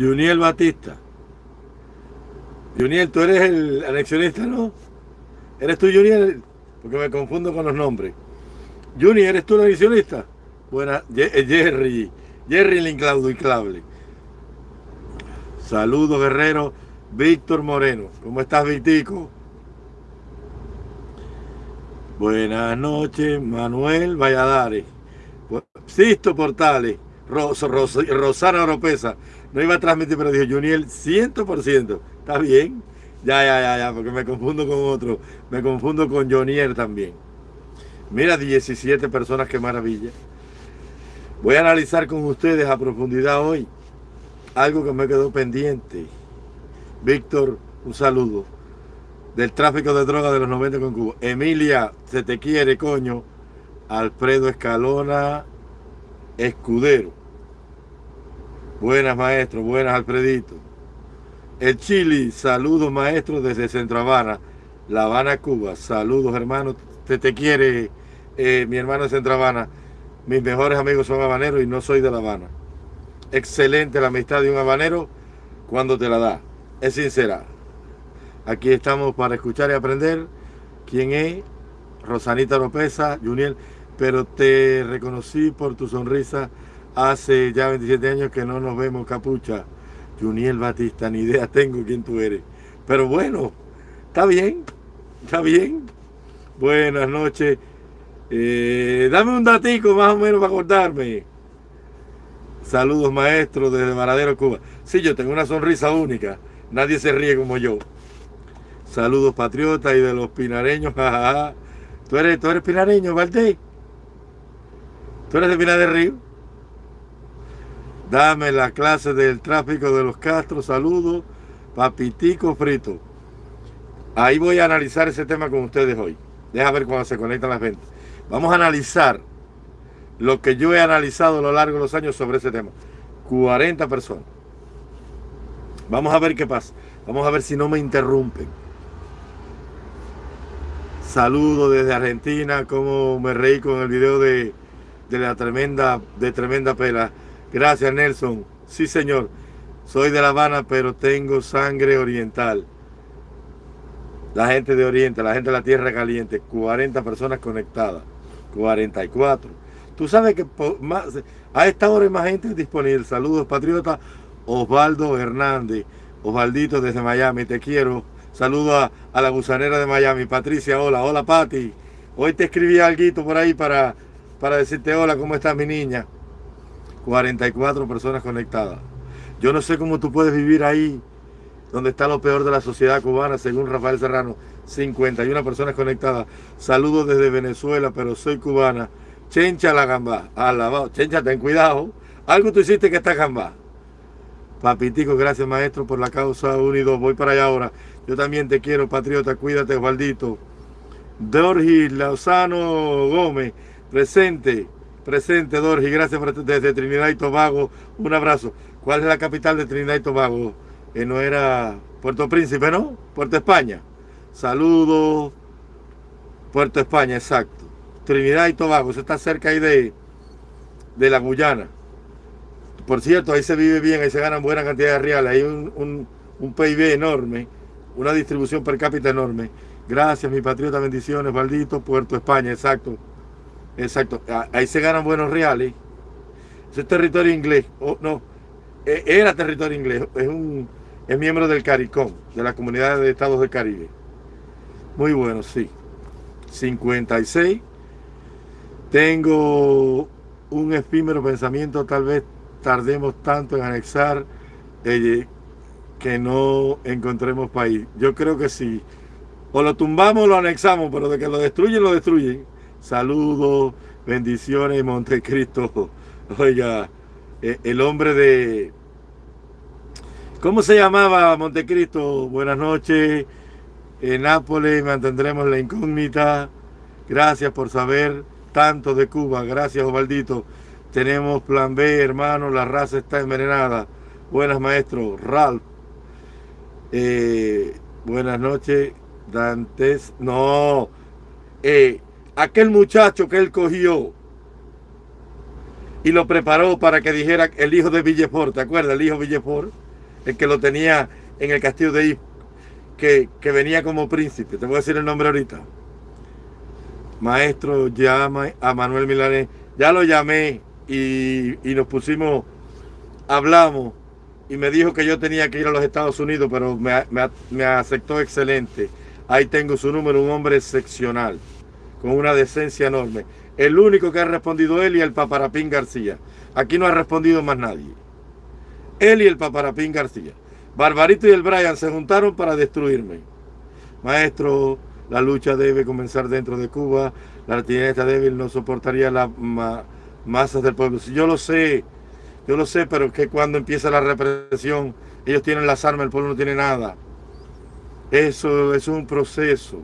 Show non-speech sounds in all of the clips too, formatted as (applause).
Juniel Batista. Juniel, tú eres el anexionista, ¿no? ¿Eres tú, Juniel? Porque me confundo con los nombres. Junior, ¿eres tú el anexionista? Buena, eh, Jerry. Jerry el inclaudiclable. Saludos, guerrero. Víctor Moreno. ¿Cómo estás, Victico? Buenas noches, Manuel Valladares. Sisto Portales. Rosana Oropesa. No iba a transmitir, pero dijo Juniel 100%. ¿Está bien? Ya, ya, ya, ya, porque me confundo con otro. Me confundo con Jonier también. Mira, 17 personas, qué maravilla. Voy a analizar con ustedes a profundidad hoy algo que me quedó pendiente. Víctor, un saludo. Del tráfico de drogas de los 90 con Cuba. Emilia, se te quiere, coño. Alfredo Escalona Escudero. Buenas, maestro. Buenas, Alfredito. El Chile, saludos, maestro, desde Centro Habana. La Habana, Cuba. Saludos, hermano. Se te quiere, eh, mi hermano de Centro Habana. Mis mejores amigos son habaneros y no soy de La Habana. Excelente la amistad de un habanero cuando te la da. Es sincera. Aquí estamos para escuchar y aprender quién es Rosanita Lopeza, Juniel, pero te reconocí por tu sonrisa hace ya 27 años que no nos vemos, capucha. Juniel Batista, ni idea tengo quién tú eres. Pero bueno, está bien, está bien. Buenas noches. Eh, dame un datico más o menos para acordarme. Saludos maestros desde Maradero, Cuba. Sí, yo tengo una sonrisa única. Nadie se ríe como yo. Saludos patriotas y de los pinareños. (laughs) ¿Tú eres, tú eres pinareño, Valdés? ¿Tú eres de Pinar del Río? Dame la clase del tráfico de los Castros. Saludos. Papitico frito. Ahí voy a analizar ese tema con ustedes hoy. Deja ver cuando se conectan las ventas. Vamos a analizar lo que yo he analizado a lo largo de los años sobre ese tema. 40 personas. Vamos a ver qué pasa. Vamos a ver si no me interrumpen. Saludo desde Argentina, como me reí con el video de, de la tremenda, de tremenda pela. Gracias Nelson. Sí señor, soy de La Habana, pero tengo sangre oriental. La gente de Oriente, la gente de la Tierra Caliente, 40 personas conectadas. 44. Tú sabes que a esta hora hay más gente disponible. Saludos, patriota. Osvaldo Hernández. Osvaldito desde Miami, te quiero. Saludos a, la gusanera de Miami. Patricia, hola. Hola, Pati. Hoy te escribí algo por ahí para, para decirte hola, ¿cómo estás, mi niña? 44 personas conectadas. Yo no sé cómo tú puedes vivir ahí, donde está lo peor de la sociedad cubana, según Rafael Serrano. 51 personas conectadas. Saludos desde Venezuela, pero soy cubana. Chencha la gamba. Alabado. Chencha, ten cuidado. Algo tú hiciste que está gamba. Papitico, gracias maestro por la causa unido. Voy para allá ahora. Yo también te quiero, patriota. Cuídate, Osvaldito. Dorgi Lausano Gómez, presente. Presente, Dorgi. Gracias desde Trinidad y Tobago. Un abrazo. ¿Cuál es la capital de Trinidad y Tobago? Que no era Puerto Príncipe, ¿no? Puerto España. Saludos. Puerto España, exacto. Trinidad y Tobago, eso está cerca ahí de, de la Guyana. Por cierto, ahí se vive bien, ahí se ganan buena cantidad de reales, hay un, un, PIB enorme, una distribución per cápita enorme. Gracias, mi patriota, bendiciones, Valdito, Puerto España, exacto. Exacto, ahí se ganan buenos reales. Ese es territorio inglés, oh, no, e, era territorio inglés, es un es miembro del CARICOM, de la Comunidad de Estados del Caribe. Muy bueno, sí. 56 tengo un efímero pensamiento, tal vez tardemos tanto en anexar eh, que no encontremos país. Yo creo que sí. O lo tumbamos o lo anexamos, pero de que lo destruyen, lo destruyen. Saludos, bendiciones, Montecristo. Oiga, eh, el hombre de... ¿Cómo se llamaba Montecristo? Buenas noches. En Nápoles mantendremos la incógnita. Gracias por saber tanto de Cuba. Gracias, Osvaldito. Tenemos plan B, hermano. La raza está envenenada. Buenas, maestro. Ralph. Eh, buenas noches. Dantes. No. Eh, aquel muchacho que él cogió y lo preparó para que dijera el hijo de Villefort. ¿Te acuerdas? El hijo de Villefort el que lo tenía en el castillo de Isco, que, que venía como príncipe. Te voy a decir el nombre ahorita. Maestro, llama a Manuel Milanés. Ya lo llamé y, y nos pusimos, hablamos y me dijo que yo tenía que ir a los Estados Unidos, pero me, me, me, aceptó excelente. Ahí tengo su número, un hombre excepcional, con una decencia enorme. El único que ha respondido él y el Paparapín García. Aquí no ha respondido más nadie. Él y el Paparapín García. Barbarito y el Brian se juntaron para destruirme. Maestro, la lucha debe comenzar dentro de Cuba. La artillería débil no soportaría las ma masas del pueblo. Yo lo sé, yo lo sé, pero que cuando empieza la represión, ellos tienen las armas, el pueblo no tiene nada. Eso, es un proceso.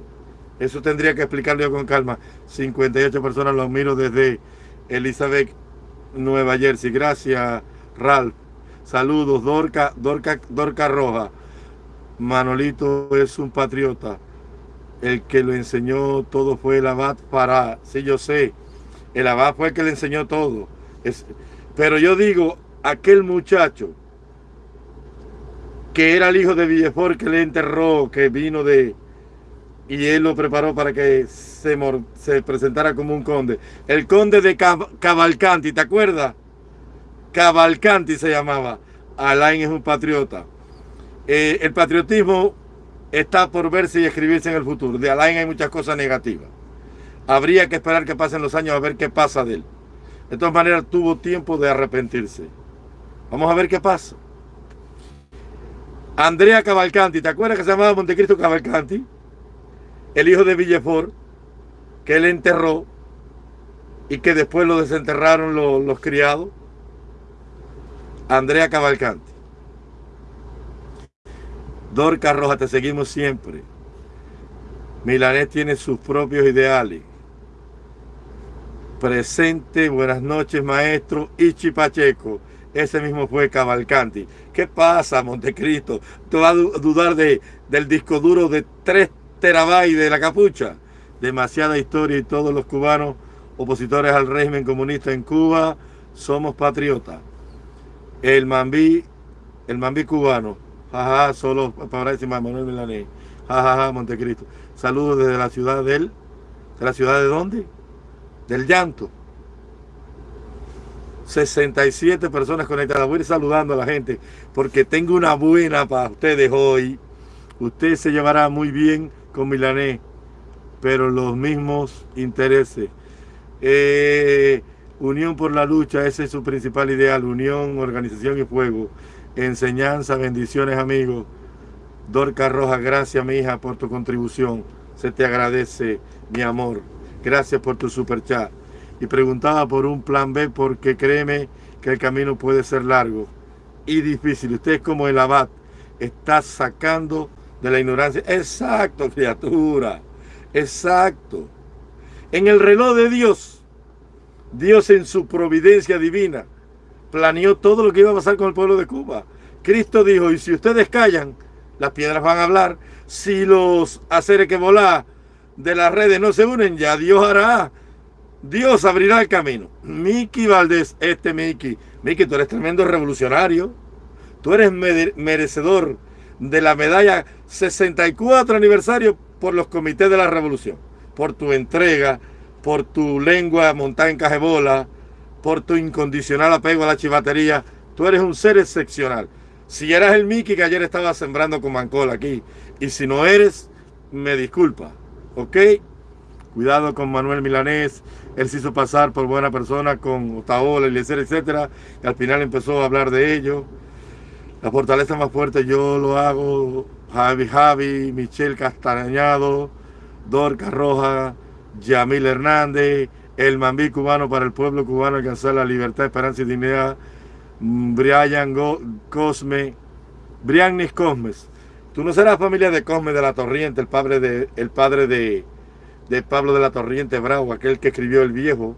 Eso tendría que explicarlo yo con calma. 58 personas los miro desde Elizabeth, Nueva Jersey. Gracias, Ralph. Saludos, Dorca, Dorca, Dorca Roja. Manolito es un patriota. El que lo enseñó todo fue el abad para. Sí, yo sé. El abad fue el que le enseñó todo. Es, pero yo digo, aquel muchacho que era el hijo de Villefort que le enterró, que vino de... Y él lo preparó para que se, se presentara como un conde. El conde de Cavalcanti, ¿te acuerdas? Cavalcanti se llamaba. Alain es un patriota. Eh, el patriotismo está por verse y escribirse en el futuro. De Alain hay muchas cosas negativas. Habría que esperar que pasen los años a ver qué pasa de él. De todas maneras, tuvo tiempo de arrepentirse. Vamos a ver qué pasa. Andrea Cavalcanti, ¿te acuerdas que se llamaba Montecristo Cavalcanti? El hijo de Villefort, que él enterró y que después lo desenterraron los, criados. Andrea Cavalcanti. Dorca Roja, te seguimos siempre. Milanés tiene sus propios ideales presente, buenas noches maestro, Ichi Pacheco, ese mismo fue Cavalcanti. ¿Qué pasa, Montecristo? ¿Tú vas a dudar de, del disco duro de 3 terabytes de la capucha? Demasiada historia y todos los cubanos opositores al régimen comunista en Cuba somos patriotas. El Mambí, el Mambí cubano, jaja, solo para decir Manuel Milanés, jajaja, Montecristo. Saludos desde la ciudad de él, ¿de la ciudad de dónde? del llanto. 67 personas conectadas. Voy a ir saludando a la gente porque tengo una buena para ustedes hoy. Usted se llevará muy bien con Milané, pero los mismos intereses. Eh, unión por la lucha, ese es su principal ideal. Unión, organización y fuego. Enseñanza, bendiciones amigos. Dorca Roja, gracias mi hija por tu contribución. Se te agradece, mi amor. Gracias por tu super chat. Y preguntaba por un plan B porque créeme que el camino puede ser largo y difícil. Usted es como el abad. Está sacando de la ignorancia. Exacto, criatura. Exacto. En el reloj de Dios, Dios en su providencia divina planeó todo lo que iba a pasar con el pueblo de Cuba. Cristo dijo, y si ustedes callan, las piedras van a hablar. Si los hacer que volar de las redes no se unen, ya Dios hará. Dios abrirá el camino. Miki Valdés, este Miki. Miki, tú eres tremendo revolucionario. Tú eres merecedor de la medalla 64 aniversario por los comités de la revolución. Por tu entrega, por tu lengua montada en cajebola, por tu incondicional apego a la chivatería. Tú eres un ser excepcional. Si eras el Miki que ayer estaba sembrando con Mancol aquí, y si no eres, me disculpa. ¿ok? Cuidado con Manuel Milanés, él se hizo pasar por buena persona con Otaola, Eliezer, etcétera, y al final empezó a hablar de ello. La fortaleza más fuerte yo lo hago, Javi Javi, Michelle Castañado, Dorca Roja, Yamil Hernández, el Mambí cubano para el pueblo cubano alcanzar la libertad, esperanza y dignidad, Brian Cosme, Briannis Cosmes, Tú no serás familia de Cosme de la Torriente, el padre de, el padre de, de Pablo de la Torriente Bravo, aquel que escribió El Viejo.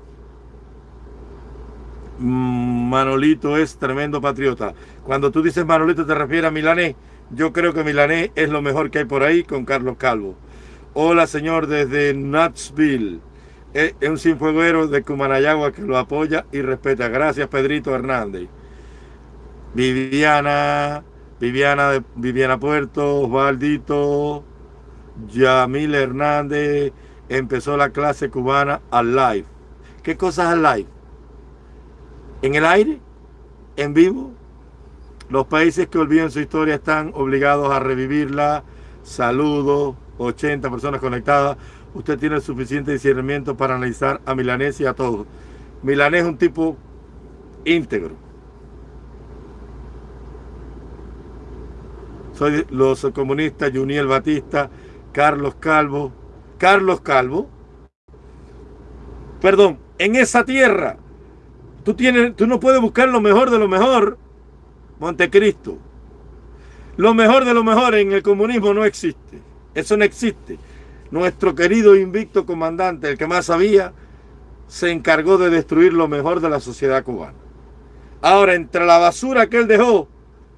Mm, Manolito es tremendo patriota. Cuando tú dices Manolito te refieres a Milané. Yo creo que Milané es lo mejor que hay por ahí con Carlos Calvo. Hola señor desde Nutsville. Es un sinfueguero de Cumanayagua que lo apoya y respeta. Gracias Pedrito Hernández. Viviana Viviana, Viviana Puerto, Osvaldito, Yamil Hernández, empezó la clase cubana al live. ¿Qué cosas al live? ¿En el aire? ¿En vivo? Los países que olviden su historia están obligados a revivirla. Saludos, 80 personas conectadas. Usted tiene suficiente discernimiento para analizar a Milanés y a todos. Milanés es un tipo íntegro. Soy los comunistas, Juniel Batista, Carlos Calvo. Carlos Calvo. Perdón, en esa tierra, tú, tienes, tú no puedes buscar lo mejor de lo mejor. Montecristo. Lo mejor de lo mejor en el comunismo no existe. Eso no existe. Nuestro querido invicto comandante, el que más sabía, se encargó de destruir lo mejor de la sociedad cubana. Ahora, entre la basura que él dejó,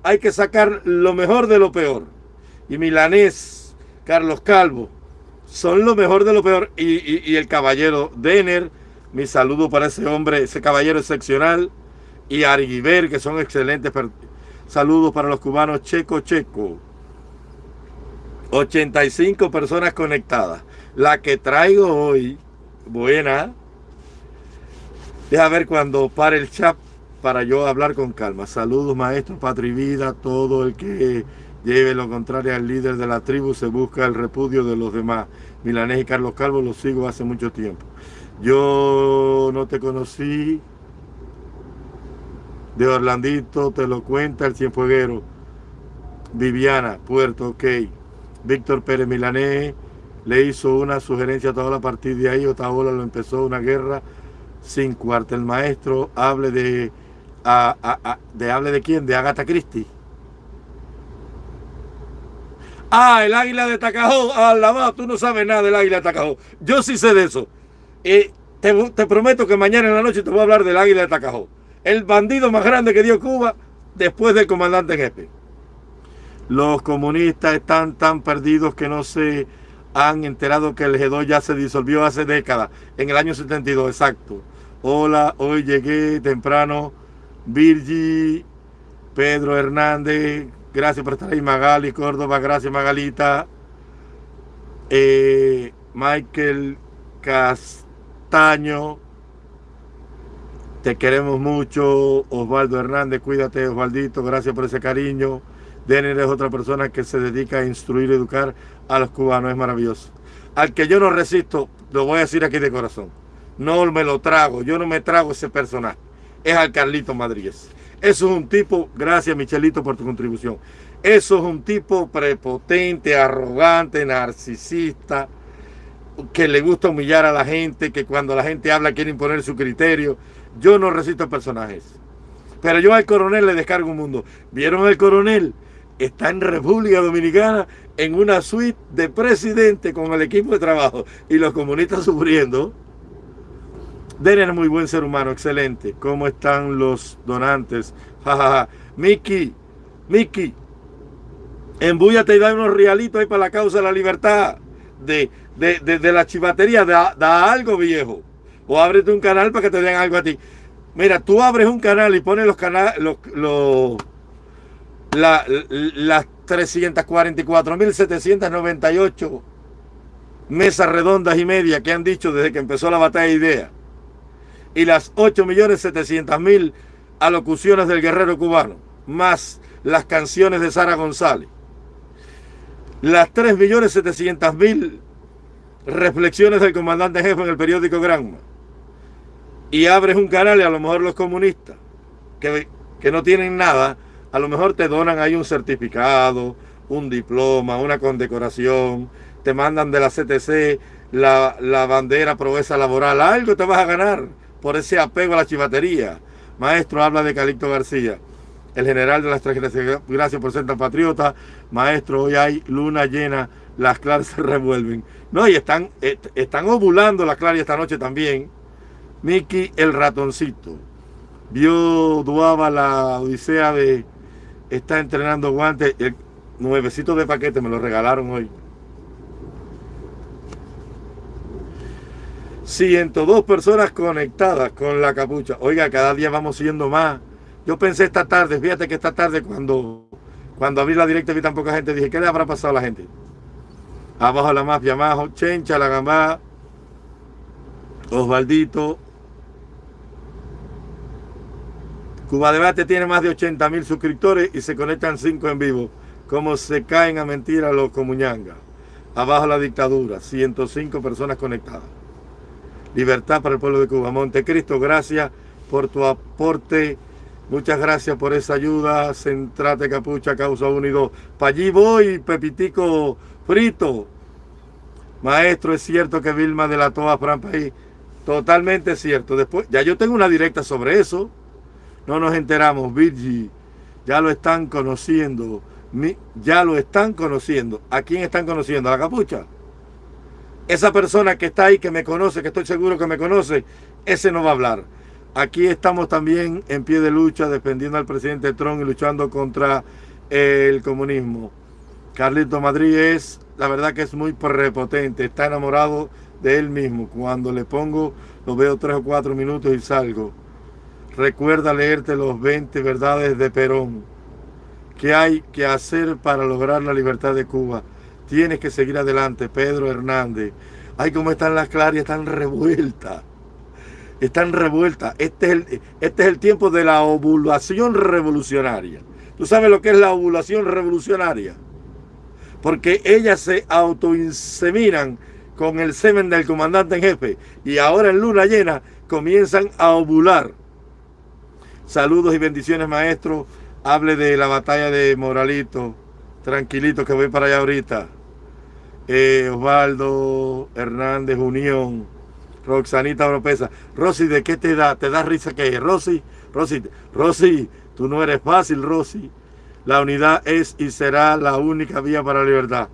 hay que sacar lo mejor de lo peor. Y Milanés, Carlos Calvo, son lo mejor de lo peor. Y, el caballero Denner, mi saludo para ese hombre, ese caballero excepcional. Y Arguiber, que son excelentes. Saludos para los cubanos Checo Checo. 85 personas conectadas. La que traigo hoy, buena. Deja ver cuando pare el chat para yo hablar con calma. Saludos maestro, patria vida, todo el que lleve lo contrario al líder de la tribu se busca el repudio de los demás. Milanés y Carlos Calvo los sigo hace mucho tiempo. Yo no te conocí. De Orlandito te lo cuenta el cienfueguero. Viviana, Puerto, ok. Víctor Pérez Milanés le hizo una sugerencia a toda la partida de ahí. Otaola lo empezó una guerra sin cuartel maestro. Hable de, de hable de quién, de Agatha Christie. Ah, el águila de Tacajó. La tú no sabes nada del águila de Tacajó. Yo sí sé de eso. te, te, prometo que mañana en la noche te voy a hablar del águila de Tacajó. El bandido más grande que dio Cuba después del comandante jefe. Los comunistas están tan perdidos que no se han enterado que el G2 ya se disolvió hace décadas, en el año 72, exacto. Hola, hoy llegué temprano. Virgi, Pedro Hernández, gracias por estar ahí. Magali Córdoba, gracias Magalita. Eh, Michael Castaño, te queremos mucho. Osvaldo Hernández, cuídate, Osvaldito, gracias por ese cariño. Denner es otra persona que se dedica a instruir y educar a los cubanos, es maravilloso. Al que yo no resisto, lo voy a decir aquí de corazón. No me lo trago, yo no me trago ese personaje. Es al Carlito Madrid. Eso es un tipo, gracias Michelito por tu contribución. Eso es un tipo prepotente, arrogante, narcisista, que le gusta humillar a la gente, que cuando la gente habla quiere imponer su criterio. Yo no resisto personajes. Pero yo al coronel le descargo un mundo. ¿Vieron al coronel? está en República Dominicana en una suite de presidente con el equipo de trabajo y los comunistas sufriendo. Denner es muy buen ser humano, excelente. ¿Cómo están los donantes? (laughs) Jajaja. Miki, Miki, embúyate y da unos realitos ahí para la causa de la libertad. De, de, la chivatería, da, algo viejo. O ábrete un canal para que te den algo a ti. Mira, tú abres un canal y pones los canales, los, los la, las 344.798 mesas redondas y media que han dicho desde que empezó la batalla de ideas. Y las 8.700.000 alocuciones del guerrero cubano, más las canciones de Sara González, las 3.700.000 reflexiones del comandante jefe en el periódico Granma, y abres un canal y a lo mejor los comunistas, que, que no tienen nada, a lo mejor te donan ahí un certificado, un diploma, una condecoración, te mandan de la CTC la, la bandera proeza laboral, algo te vas a ganar por ese apego a la chivatería. Maestro, habla de Calixto García, el general de las tres gracias, gracias por ser tan patriota. Maestro, hoy hay luna llena, las claras (laughs) se revuelven. No, y están, están ovulando las claras esta noche también. Miki el ratoncito. Vio Duaba la odisea de está entrenando guantes. El nuevecito de paquete me lo regalaron hoy. 102 personas conectadas con la capucha. Oiga, cada día vamos siendo más. Yo pensé esta tarde, fíjate que esta tarde cuando, Cuando abrí la directa vi tan poca gente, dije, ¿qué le habrá pasado a la gente? Abajo la mafia, abajo, Chencha, la gambá, Osvaldito. Cuba Debate tiene más de 80 mil suscriptores y se conectan 5 en vivo. Como se caen a mentira los comuñangas. Abajo la dictadura, 105 personas conectadas. Libertad para el pueblo de Cuba. Montecristo, gracias por tu aporte Muchas gracias por esa ayuda. Centrate Capucha, Causa Unido. Para allí voy, Pepitico Frito. Maestro, es cierto que Vilma delató a Fran País. Totalmente cierto. Después, ya yo tengo una directa sobre eso. No nos enteramos, Virgi. Ya lo están conociendo. Ya lo están conociendo. ¿A quién están conociendo? ¿A la capucha? Esa persona que está ahí, que me conoce, que estoy seguro que me conoce, ese no va a hablar. Aquí estamos también en pie de lucha, defendiendo al presidente Trump y luchando contra el comunismo. Carlito Madrid es, la verdad que es muy prepotente, está enamorado de él mismo. Cuando le pongo, lo veo tres o cuatro minutos y salgo. Recuerda leerte los 20 verdades de Perón. ¿Qué hay que hacer para lograr la libertad de Cuba? Tienes que seguir adelante, Pedro Hernández. Ay, cómo están las clarias, están revueltas están revueltas. Este es, el, este es el tiempo de la ovulación revolucionaria. ¿Tú sabes lo que es la ovulación revolucionaria? Porque ellas se autoinseminan con el semen del comandante en jefe y ahora en luna llena comienzan a ovular. Saludos y bendiciones, maestro. Hable de la batalla de Moralito. Tranquilito, que voy para allá ahorita. Eh, Osvaldo Hernández Unión. Roxanita Oropesa. Rosy, ¿de qué te da? ¿Te da risa que Rosy, Rosy, Rosy, tú no eres fácil, Rosy. La unidad es y será la única vía para la libertad.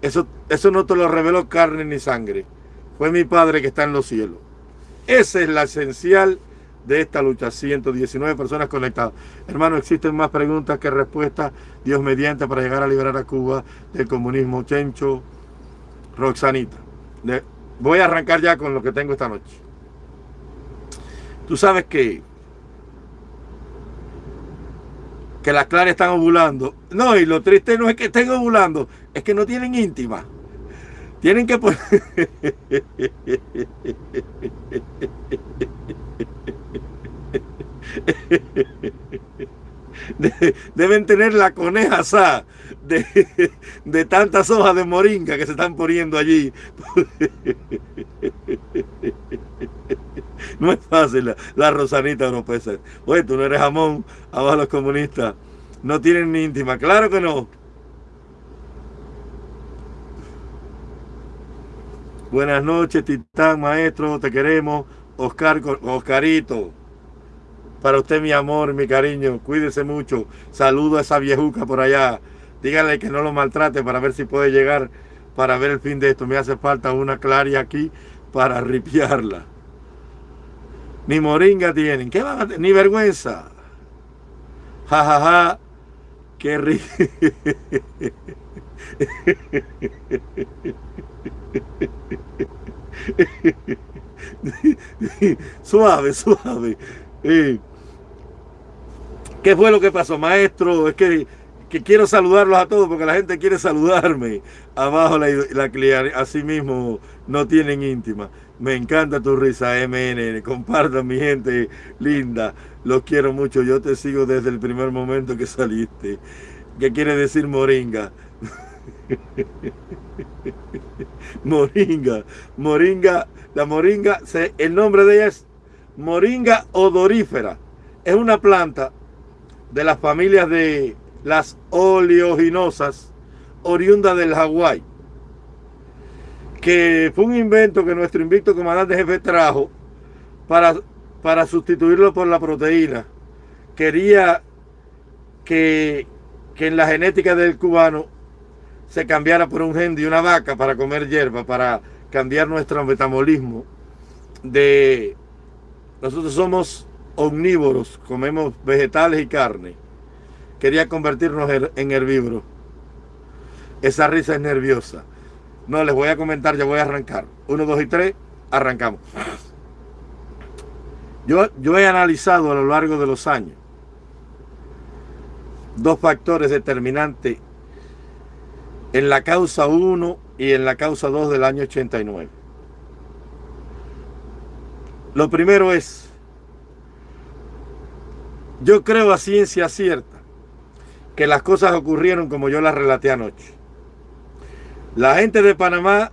Eso, eso no te lo reveló carne ni sangre. Fue mi Padre que está en los cielos. Esa es la esencial de esta lucha. 119 personas conectadas. Hermano, existen más preguntas que respuestas. Dios mediante para llegar a liberar a Cuba del comunismo. Chencho, Roxanita. Voy a arrancar ya con lo que tengo esta noche. Tú sabes que que las claras están ovulando. No, y lo triste no es que estén ovulando, es que no tienen íntima. Tienen que poner... (laughs) deben tener la coneja asada de, tantas hojas de moringa que se están poniendo allí. No es fácil la, Rosanita no puede ser. Oye, tú no eres jamón, abajo los comunistas. No tienen ni íntima, claro que no. Buenas noches, Titán, maestro, te queremos. Oscar, Oscarito. Para usted, mi amor, mi cariño, cuídese mucho. Saludo a esa viejuca por allá. Dígale que no lo maltrate para ver si puede llegar para ver el fin de esto. Me hace falta una claria aquí para ripiarla. Ni moringa tienen. ¿Qué van a tener? Ni vergüenza. Ja, ja, ja. Qué rico. (laughs) suave, suave. ¿Qué fue lo que pasó, maestro? Es que, que, quiero saludarlos a todos porque la gente quiere saludarme. Abajo la, la así mismo no tienen íntima. Me encanta tu risa, MN. Compartan, mi gente linda. Los quiero mucho. Yo te sigo desde el primer momento que saliste. ¿Qué quiere decir moringa? (laughs) moringa. Moringa. La moringa, el nombre de ella es moringa odorífera. Es una planta de las familias de las oleoginosas oriunda del Hawái, que fue un invento que nuestro invicto comandante jefe trajo para, para sustituirlo por la proteína. Quería que, que en la genética del cubano se cambiara por un gen de una vaca para comer hierba, para cambiar nuestro metabolismo de nosotros somos omnívoros, comemos vegetales y carne. Quería convertirnos en herbívoros. Esa risa es nerviosa. No, les voy a comentar, ya voy a arrancar. Uno, dos y tres, arrancamos. Yo, yo he analizado a lo largo de los años dos factores determinantes en la causa 1 y en la causa 2 del año 89. Lo primero es, yo creo a ciencia cierta que las cosas ocurrieron como yo las relaté anoche. La gente de Panamá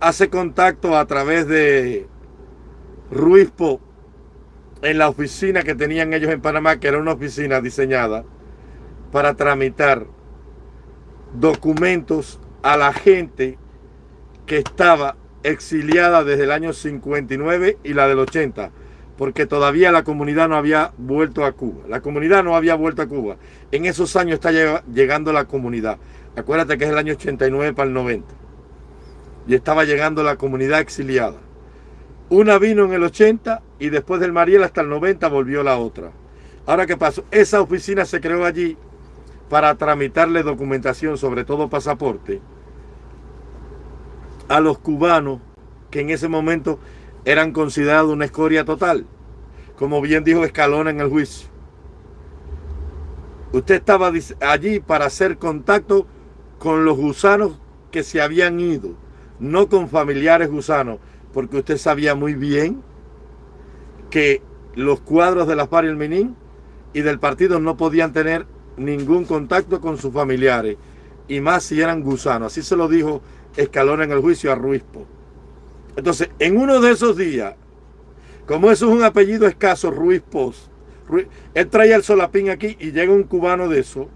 hace contacto a través de Ruiz Po en la oficina que tenían ellos en Panamá, que era una oficina diseñada para tramitar documentos a la gente que estaba exiliada desde el año 59 y la del 80, porque todavía la comunidad no había vuelto a Cuba. La comunidad no había vuelto a Cuba. En esos años está llegando la comunidad. Acuérdate que es el año 89 para el 90. Y estaba llegando la comunidad exiliada. Una vino en el 80 y después del Mariel hasta el 90 volvió la otra. Ahora, ¿qué pasó? Esa oficina se creó allí para tramitarle documentación, sobre todo pasaporte, a los cubanos que en ese momento eran considerados una escoria total. Como bien dijo Escalona en el juicio. Usted estaba allí para hacer contacto con los gusanos que se habían ido, no con familiares gusanos, porque usted sabía muy bien que los cuadros de la FARC y el Menín y del partido no podían tener ningún contacto con sus familiares, y más si eran gusanos. Así se lo dijo En el juicio a Ruizpo. Entonces, en uno de esos días, como eso es un apellido escaso, Ruiz Pos, él traía el solapín aquí y llega un cubano de eso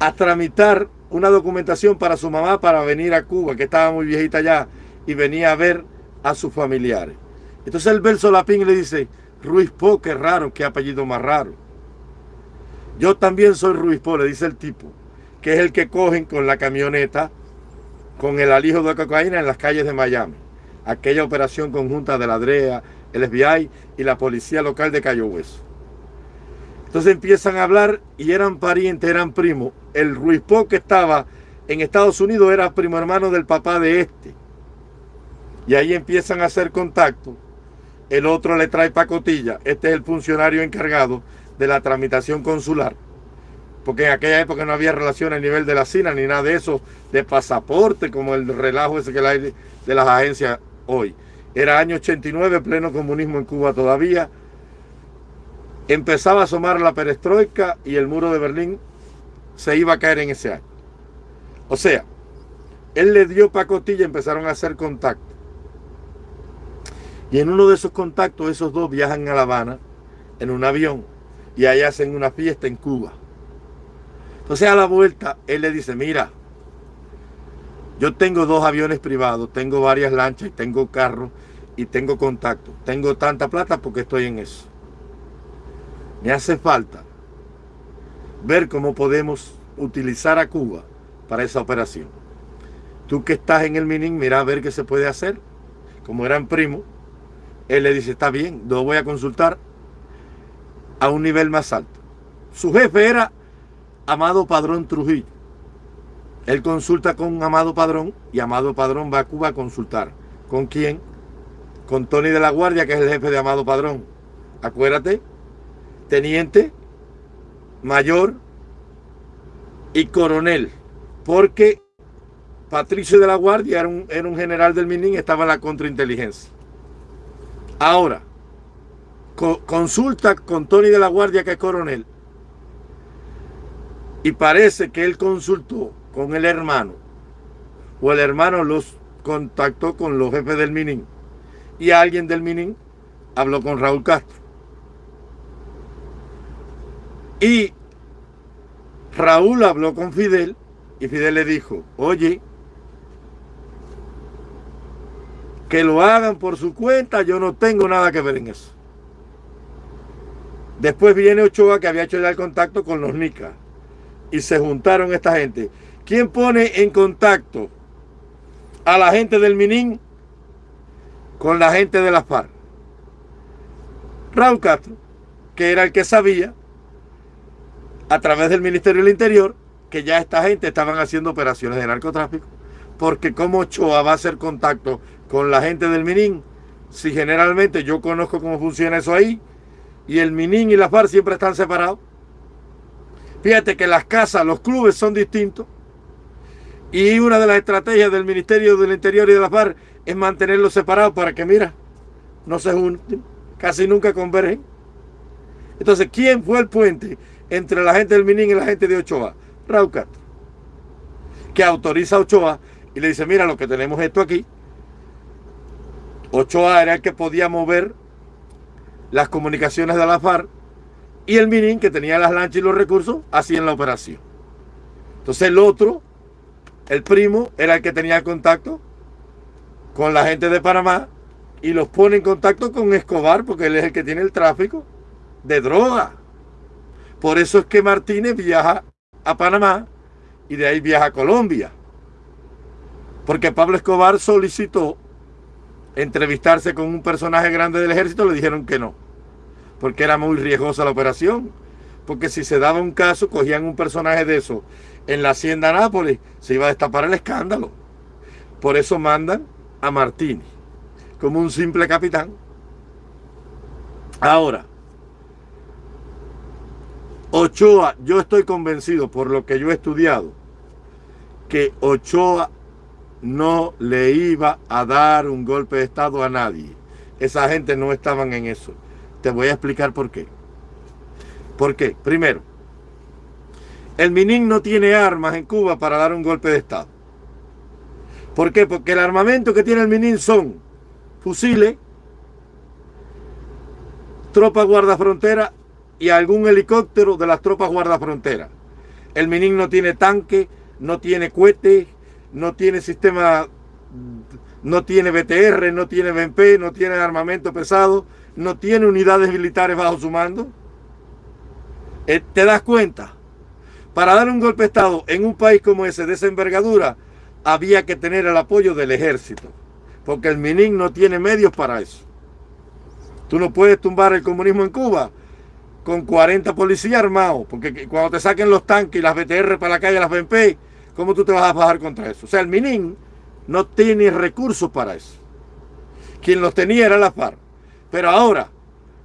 a tramitar una documentación para su mamá para venir a Cuba, que estaba muy viejita ya, y venía a ver a sus familiares. Entonces él ve el solapín y le dice, Ruiz Po, qué raro, qué apellido más raro. Yo también soy Ruiz Po, le dice el tipo, que es el que cogen con la camioneta con el alijo de cocaína en las calles de Miami. Aquella operación conjunta de la DREA, el FBI y la policía local de Cayo Hueso. Entonces empiezan a hablar y eran parientes, eran primos. El Ruiz Po que estaba en Estados Unidos era primo hermano del papá de este. Y ahí empiezan a hacer contacto. El otro le trae pacotilla. Este es el funcionario encargado de la tramitación consular. Porque en aquella época no había relación a nivel de la CINA ni nada de eso, de pasaporte, como el relajo ese que hay de las agencias hoy. Era año 89, pleno comunismo en Cuba todavía. Empezaba a asomar la perestroika y el muro de Berlín se iba a caer en ese año. O sea, él le dio pacotilla y empezaron a hacer contacto. Y en uno de esos contactos, esos dos viajan a La Habana en un avión y ahí hacen una fiesta en Cuba. Entonces a la vuelta, él le dice, mira, yo tengo dos aviones privados, tengo varias lanchas tengo carros y tengo contacto. Tengo tanta plata porque estoy en eso. Me hace falta ver cómo podemos utilizar a Cuba para esa operación. Tú que estás en el Minin, mira a ver qué se puede hacer. Como eran primos, él le dice, está bien, lo voy a consultar a un nivel más alto. Su jefe era Amado Padrón Trujillo. Él consulta con Amado Padrón y Amado Padrón va a Cuba a consultar. ¿Con quién? Con Tony de la Guardia, que es el jefe de Amado Padrón. Acuérdate, teniente, mayor y coronel. Porque Patricio de la Guardia era un, era un general del Minin estaba en la contrainteligencia. Ahora, consulta con Tony de la Guardia, que es coronel, y parece que él consultó con el hermano, o el hermano los contactó con los jefes del Minin, y alguien del Minin habló con Raúl Castro. Y Raúl habló con Fidel, y Fidel le dijo, oye, que lo hagan por su cuenta, yo no tengo nada que ver en eso. Después viene Ochoa que había hecho ya el contacto con los NICA y se juntaron esta gente. ¿Quién pone en contacto a la gente del Minin con la gente de la FARC? Raúl Castro, que era el que sabía a través del Ministerio del Interior que ya esta gente estaban haciendo operaciones de narcotráfico. Porque como Ochoa va a hacer contacto con la gente del Minin, si generalmente yo conozco cómo funciona eso ahí, y el Minin y la FARC siempre están separados. Fíjate que las casas, los clubes son distintos. Y una de las estrategias del Ministerio del Interior y de la FARC es mantenerlos separados para que, mira, no se junten, casi nunca convergen. Entonces, ¿quién fue el puente entre la gente del Minin y la gente de Ochoa? Raúl Castro, que autoriza a Ochoa y le dice, mira, lo que tenemos esto aquí. Ochoa era el que podía mover las comunicaciones de la FARC y el Minin, que tenía las lanchas y los recursos, hacían la operación. Entonces el otro, el primo, era el que tenía contacto con la gente de Panamá y los pone en contacto con Escobar porque él es el que tiene el tráfico de droga. Por eso es que Martínez viaja a Panamá y de ahí viaja a Colombia. Porque Pablo Escobar solicitó entrevistarse con un personaje grande del ejército, le dijeron que no, porque era muy riesgosa la operación. Porque si se daba un caso, cogían un personaje de eso en la hacienda Nápoles, se iba a destapar el escándalo. Por eso mandan a Martínez como un simple capitán. Ahora, Ochoa, yo estoy convencido por lo que yo he estudiado, que Ochoa no le iba a dar un golpe de Estado a nadie. Esa gente no estaban en eso. Te voy a explicar por qué. ¿Por qué? Primero, el Minin no tiene armas en Cuba para dar un golpe de Estado. ¿Por qué? Porque el armamento que tiene el Minin son fusiles, tropas guardafrontera y algún helicóptero de las tropas guardafrontera. El Minin no tiene tanque, no tiene cohetes, no tiene sistema, no tiene BTR, no tiene BMP, no tiene armamento pesado, no tiene unidades militares bajo su mando. Eh, ¿Te das cuenta? Para dar un golpe de Estado en un país como ese, de esa envergadura, había que tener el apoyo del ejército, porque el MININ no tiene medios para eso. Tú no puedes tumbar el comunismo en Cuba con 40 policías armados, porque cuando te saquen los tanques y las BTR para la calle, las BMP, ¿Cómo tú te vas a bajar contra eso? O sea, el Minin no tiene recursos para eso. Quien los tenía era la FARC. Pero ahora,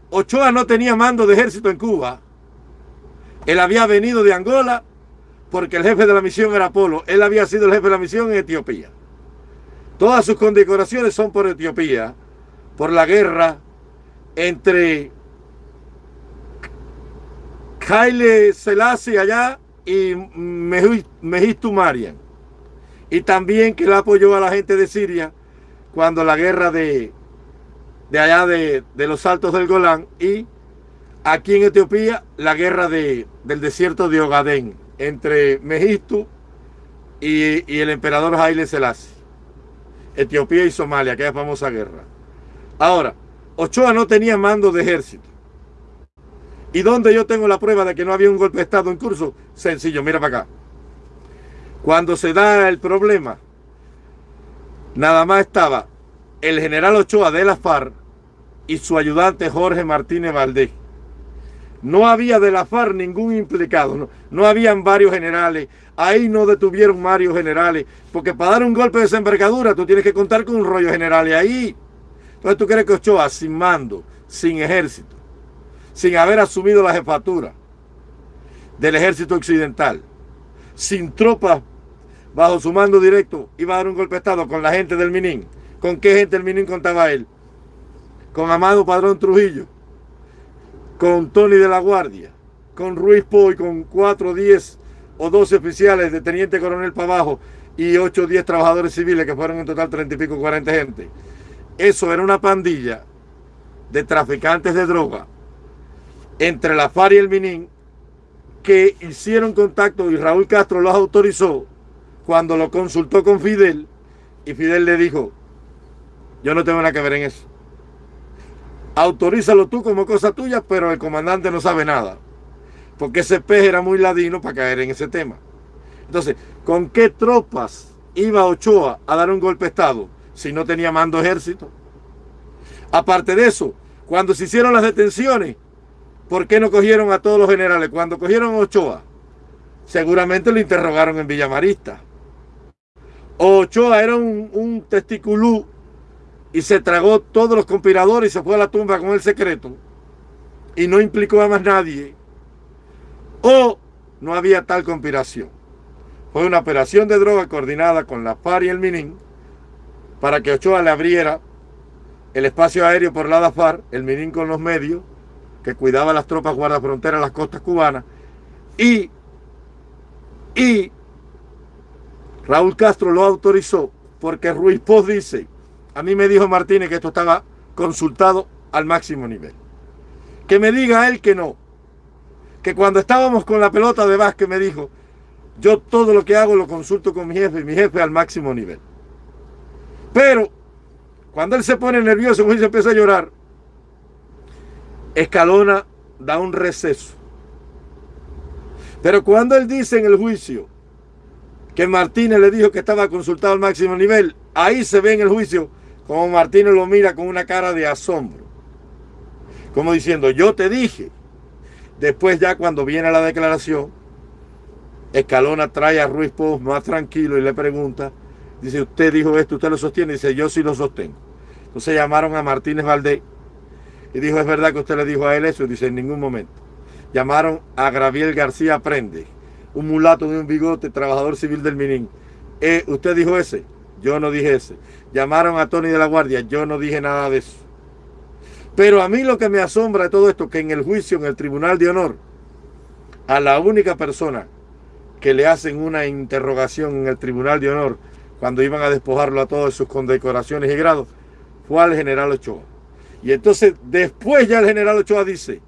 Ochoa no tenía mando de ejército en Cuba. Él había venido de Angola porque el jefe de la misión era Polo. Él había sido el jefe de la misión en Etiopía. Todas sus condecoraciones son por Etiopía, por la guerra entre Haile Selassie allá y Mejistu Marian. Y también que él apoyó a la gente de Siria cuando la guerra de, de allá de, los Altos del Golán y aquí en Etiopía la guerra de, del desierto de Ogadén entre Mejistu y, y el emperador Haile Selassie. Etiopía y Somalia, aquella famosa guerra. Ahora, Ochoa no tenía mando de ejército. ¿Y dónde yo tengo la prueba de que no había un golpe de Estado en curso? Sencillo, mira para acá. Cuando se da el problema, nada más estaba el general Ochoa de la FARC y su ayudante Jorge Martínez Valdés. No había de la FARC ningún implicado, no, no habían varios generales, ahí no detuvieron varios generales, porque para dar un golpe de desembarcadura tú tienes que contar con un rollo general y ahí. Entonces tú crees que Ochoa sin mando, sin ejército, sin haber asumido la jefatura del ejército occidental, sin tropas bajo su mando directo, iba a dar un golpe de Estado con la gente del Minin. ¿Con qué gente del Minin contaba él? Con Amado Padrón Trujillo, con Tony de la Guardia, con Ruiz Poy, con 4, 10 o 12 oficiales de teniente coronel para abajo y 8 o 10 trabajadores civiles que fueron en total 30 y pico, 40 gente. Eso era una pandilla de traficantes de droga entre la FARC y el Minin que hicieron contacto y Raúl Castro los autorizó cuando lo consultó con Fidel y Fidel le dijo, yo no tengo nada que ver en eso. Autorízalo tú como cosa tuya, pero el comandante no sabe nada. Porque ese pez era muy ladino para caer en ese tema. Entonces, ¿con qué tropas iba Ochoa a dar un golpe de Estado si no tenía mando ejército? Aparte de eso, cuando se hicieron las detenciones, ¿Por qué no cogieron a todos los generales? Cuando cogieron a Ochoa, seguramente lo interrogaron en Villamarista. Ochoa era un, un testiculú y se tragó todos los conspiradores y se fue a la tumba con el secreto y no implicó a más nadie. O no había tal conspiración. Fue una operación de droga coordinada con la FARC y el MININ para que Ochoa le abriera el espacio aéreo por la DAFAR, el MININ con los medios, que cuidaba las tropas guardafronteras las costas cubanas, y, y Raúl Castro lo autorizó porque Ruiz Poz dice, a mí me dijo Martínez que esto estaba consultado al máximo nivel. Que me diga él que no. Que cuando estábamos con la pelota de básquet me dijo, yo todo lo que hago lo consulto con mi jefe y mi jefe al máximo nivel. Pero cuando él se pone nervioso y se empieza a llorar, Escalona da un receso. Pero cuando él dice en el juicio que Martínez le dijo que estaba consultado al máximo nivel, ahí se ve en el juicio como Martínez lo mira con una cara de asombro. Como diciendo, yo te dije. Después ya cuando viene la declaración, Escalona trae a Ruiz Poz más tranquilo y le pregunta, dice, usted dijo esto, usted lo sostiene, dice, yo sí lo sostengo. Entonces llamaron a Martínez Valdés y dijo, es verdad que usted le dijo a él eso, dice, en ningún momento. Llamaron a Graviel García Prende, un mulato de un bigote, trabajador civil del Minín. Eh, ¿Usted dijo ese? Yo no dije ese. Llamaron a Tony de la Guardia, yo no dije nada de eso. Pero a mí lo que me asombra de todo esto, que en el juicio, en el Tribunal de Honor, a la única persona que le hacen una interrogación en el Tribunal de Honor, cuando iban a despojarlo a todos sus condecoraciones y grados, fue al general Ochoa. Y entonces después ya el general Ochoa dice,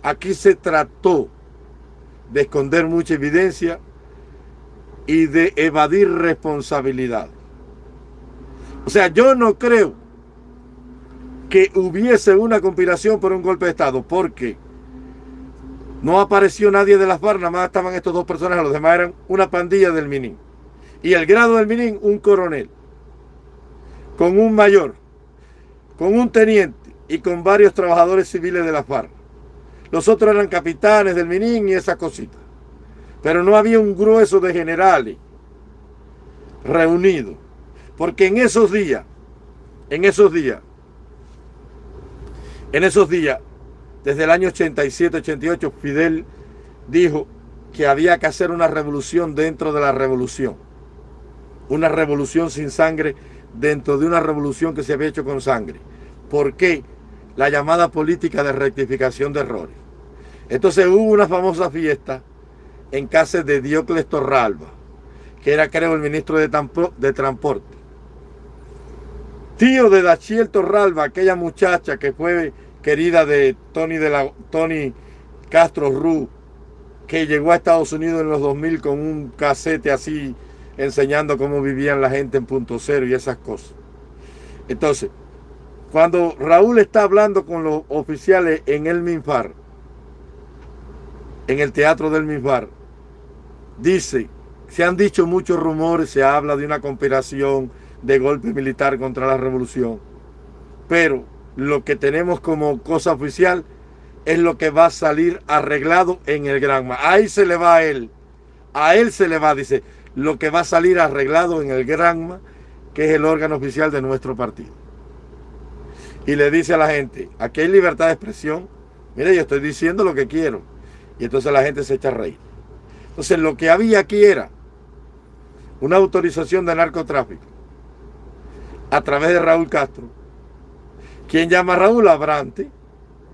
aquí se trató de esconder mucha evidencia y de evadir responsabilidad. O sea, yo no creo que hubiese una conspiración por un golpe de Estado, porque no apareció nadie de las FARC, nada más estaban estos dos personajes, los demás eran una pandilla del Minin. Y el grado del Minin, un coronel, con un mayor, con un teniente y con varios trabajadores civiles de la FARC. Los otros eran capitanes del Minin y esas cositas. Pero no había un grueso de generales reunidos. Porque en esos días, en esos días, en esos días, desde el año 87-88, Fidel dijo que había que hacer una revolución dentro de la revolución. Una revolución sin sangre dentro de una revolución que se había hecho con sangre. ¿Por qué? La llamada política de rectificación de errores. Entonces hubo una famosa fiesta en casa de Diocles Torralba, que era creo el ministro de, de Transporte. Tío de Dachiel Torralba, aquella muchacha que fue querida de Tony, de la, Tony Castro Ru, que llegó a Estados Unidos en los 2000 con un casete así enseñando cómo vivían la gente en punto cero y esas cosas. Entonces, cuando Raúl está hablando con los oficiales en el MINFAR, en el teatro del MINFAR, dice, se han dicho muchos rumores, se habla de una conspiración de golpe militar contra la revolución, pero lo que tenemos como cosa oficial es lo que va a salir arreglado en el Granma. Ahí se le va a él, a él se le va, dice, lo que va a salir arreglado en el Granma, que es el órgano oficial de nuestro partido y le dice a la gente, aquí hay libertad de expresión, mire, yo estoy diciendo lo que quiero. Y entonces la gente se echa a reír. Entonces lo que había aquí era una autorización de narcotráfico a través de Raúl Castro. ¿Quién llama a Raúl? Abrante,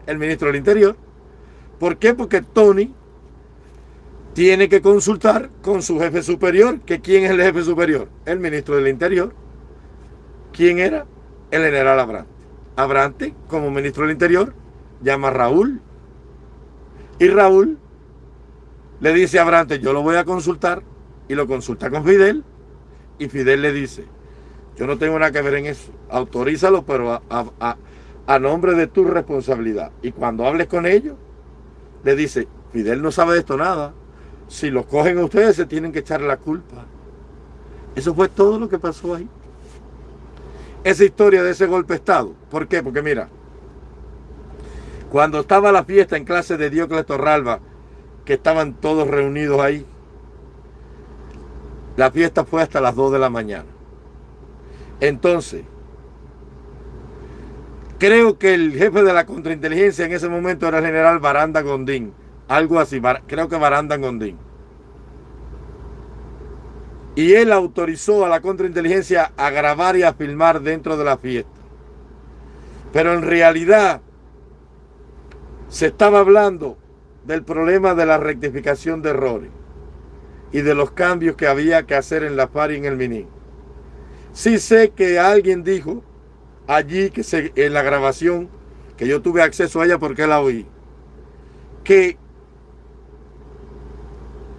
el ministro del Interior. ¿Por qué? Porque Tony tiene que consultar con su jefe superior, que quién es el jefe superior, el ministro del Interior. ¿Quién era? El general Abrante. Abrante, como ministro del Interior, llama a Raúl. Y Raúl le dice a Abrante, yo lo voy a consultar. Y lo consulta con Fidel. Y Fidel le dice, yo no tengo nada que ver en eso. Autorízalo, pero a, nombre de tu responsabilidad. Y cuando hables con ellos, le dice, Fidel no sabe de esto nada. Si lo cogen a ustedes, se tienen que echar la culpa. Eso fue todo lo que pasó ahí esa historia de ese golpe de Estado. ¿Por qué? Porque mira, cuando estaba la fiesta en clase de Diocles Torralba, que estaban todos reunidos ahí, la fiesta fue hasta las 2 de la mañana. Entonces, creo que el jefe de la contrainteligencia en ese momento era el general Baranda Gondín. Algo así, creo que Baranda Gondín. Y él autorizó a la contrainteligencia a grabar y a filmar dentro de la fiesta. Pero en realidad se estaba hablando del problema de la rectificación de errores y de los cambios que había que hacer en la FARC y en el MINI. Sí sé que alguien dijo allí que en la grabación, que yo tuve acceso a ella porque la oí, que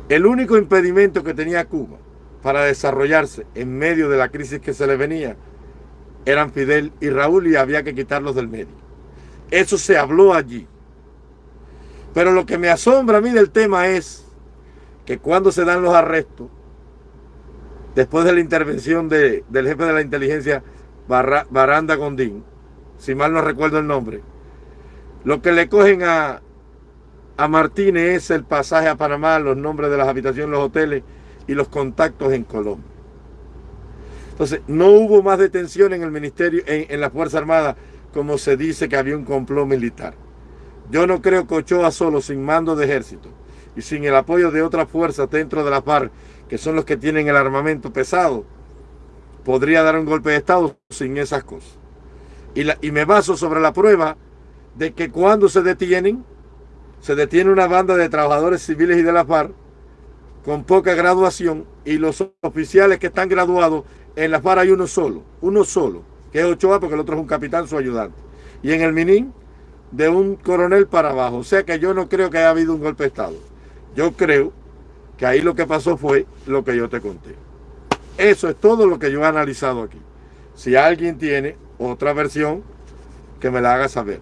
el único impedimento que tenía Cuba para desarrollarse en medio de la crisis que se le venía eran Fidel y Raúl y había que quitarlos del medio. Eso se habló allí. Pero lo que me asombra a mí del tema es que cuando se dan los arrestos, después de la intervención del jefe de la inteligencia, Baranda Gondín, si mal no recuerdo el nombre, lo que le cogen a, Martínez es el pasaje a Panamá, los nombres de las habitaciones, los hoteles y los contactos en Colombia. Entonces, no hubo más detención en el ministerio, en, en la Fuerza Armada, como se dice que había un complot militar. Yo no creo que Ochoa solo, sin mando de ejército y sin el apoyo de otras fuerzas dentro de la FARC, que son los que tienen el armamento pesado, podría dar un golpe de Estado sin esas cosas. Y, la, y me baso sobre la prueba de que cuando se detienen, se detiene una banda de trabajadores civiles y de la FARC con poca graduación y los oficiales que están graduados en la FARC hay uno solo, uno solo, que es Ochoa porque el otro es un capitán, su ayudante. Y en el Minin, de un coronel para abajo. O sea que yo no creo que haya habido un golpe de Estado. Yo creo que ahí lo que pasó fue lo que yo te conté. Eso es todo lo que yo he analizado aquí. Si alguien tiene otra versión, que me la haga saber.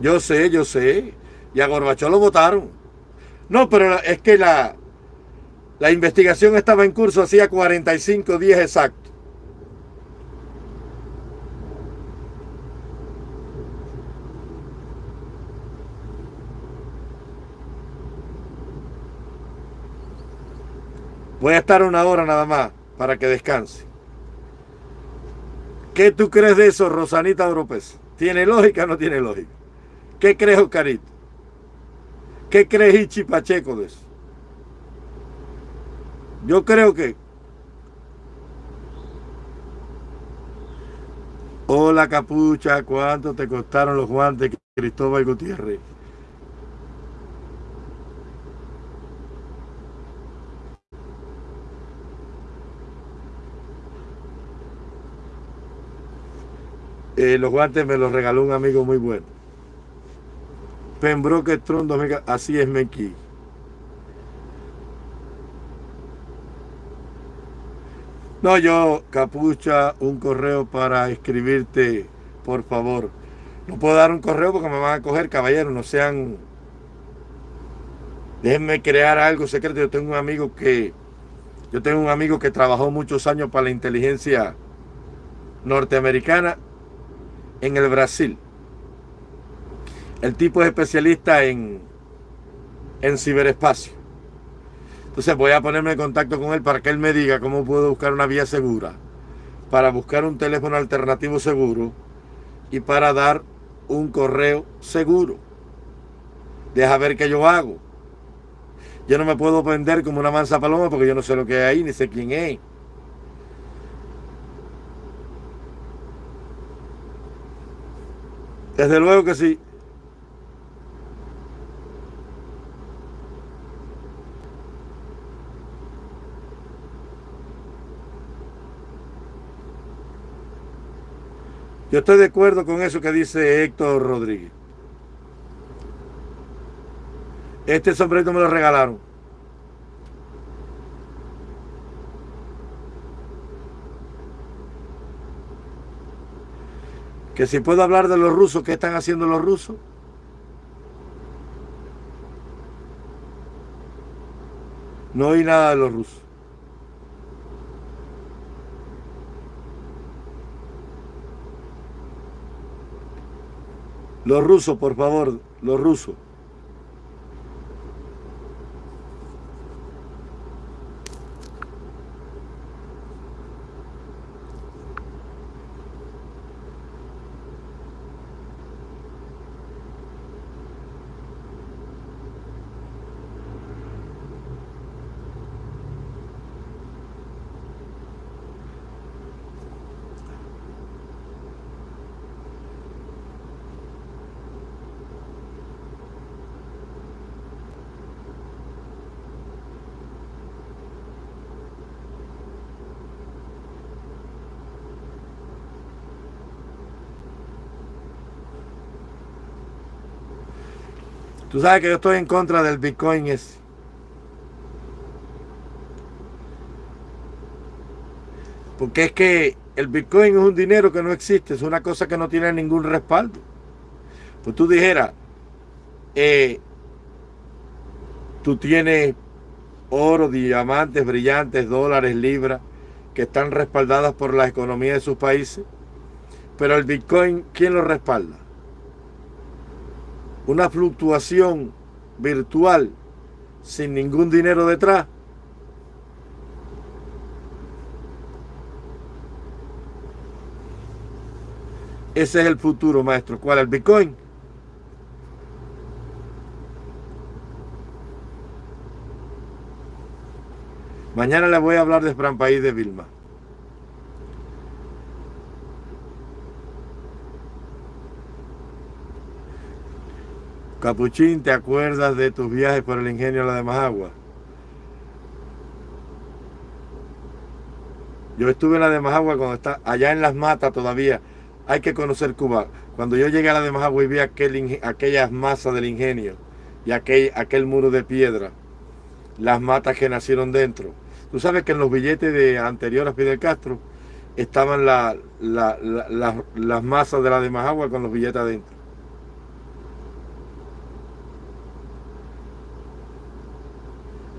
Yo sé, yo sé. Y a Gorbachov lo votaron. No, pero es que la, la investigación estaba en curso hacía 45 días exactos. Voy a estar una hora nada más para que descanse. ¿Qué tú crees de eso, Rosanita Oropes? ¿Tiene lógica o no tiene lógica? ¿Qué crees, Oscarito? ¿Qué crees, Ichi Pacheco, de eso? Yo creo que... Hola, capucha, ¿cuánto te costaron los guantes, Cristóbal Gutiérrez? Eh, los guantes me los regaló un amigo muy bueno. Pembroke Tron así es Menki. No, yo, capucha, un correo para escribirte, por favor. No puedo dar un correo porque me van a coger, caballero, no sean... Déjenme crear algo secreto. Yo tengo un amigo que... Yo tengo un amigo que trabajó muchos años para la inteligencia norteamericana en el Brasil. El tipo es especialista en, en ciberespacio. Entonces voy a ponerme en contacto con él para que él me diga cómo puedo buscar una vía segura, para buscar un teléfono alternativo seguro y para dar un correo seguro. Deja ver qué yo hago. Yo no me puedo vender como una mansa paloma porque yo no sé lo que hay ahí, ni sé quién es. Desde luego que sí. Yo estoy de acuerdo con eso que dice Héctor Rodríguez. Este sombrero me lo regalaron. Que si puedo hablar de los rusos, ¿qué están haciendo los rusos? No oí nada de los rusos. Los rusos, por favor, los rusos. Tú sabes que yo estoy en contra del Bitcoin ese. Porque es que el Bitcoin es un dinero que no existe, es una cosa que no tiene ningún respaldo. Pues tú dijeras, eh, tú tienes oro, diamantes, brillantes, dólares, libras, que están respaldadas por la economía de sus países. Pero el Bitcoin, ¿quién lo respalda? Una fluctuación virtual sin ningún dinero detrás. Ese es el futuro, maestro. ¿Cuál? El Bitcoin. Mañana le voy a hablar de Fran País de Vilma. Capuchín, ¿te acuerdas de tus viajes por el ingenio de la de Majagua? Yo estuve en la de Majagua cuando está allá en las matas todavía. Hay que conocer Cuba. Cuando yo llegué a la de Majagua y vi aquel, aquellas masas del ingenio y aquel, muro de piedra, las matas que nacieron dentro Tú sabes que en los billetes de anterior a Fidel Castro estaban las masas de la de Majagua con los billetes adentro.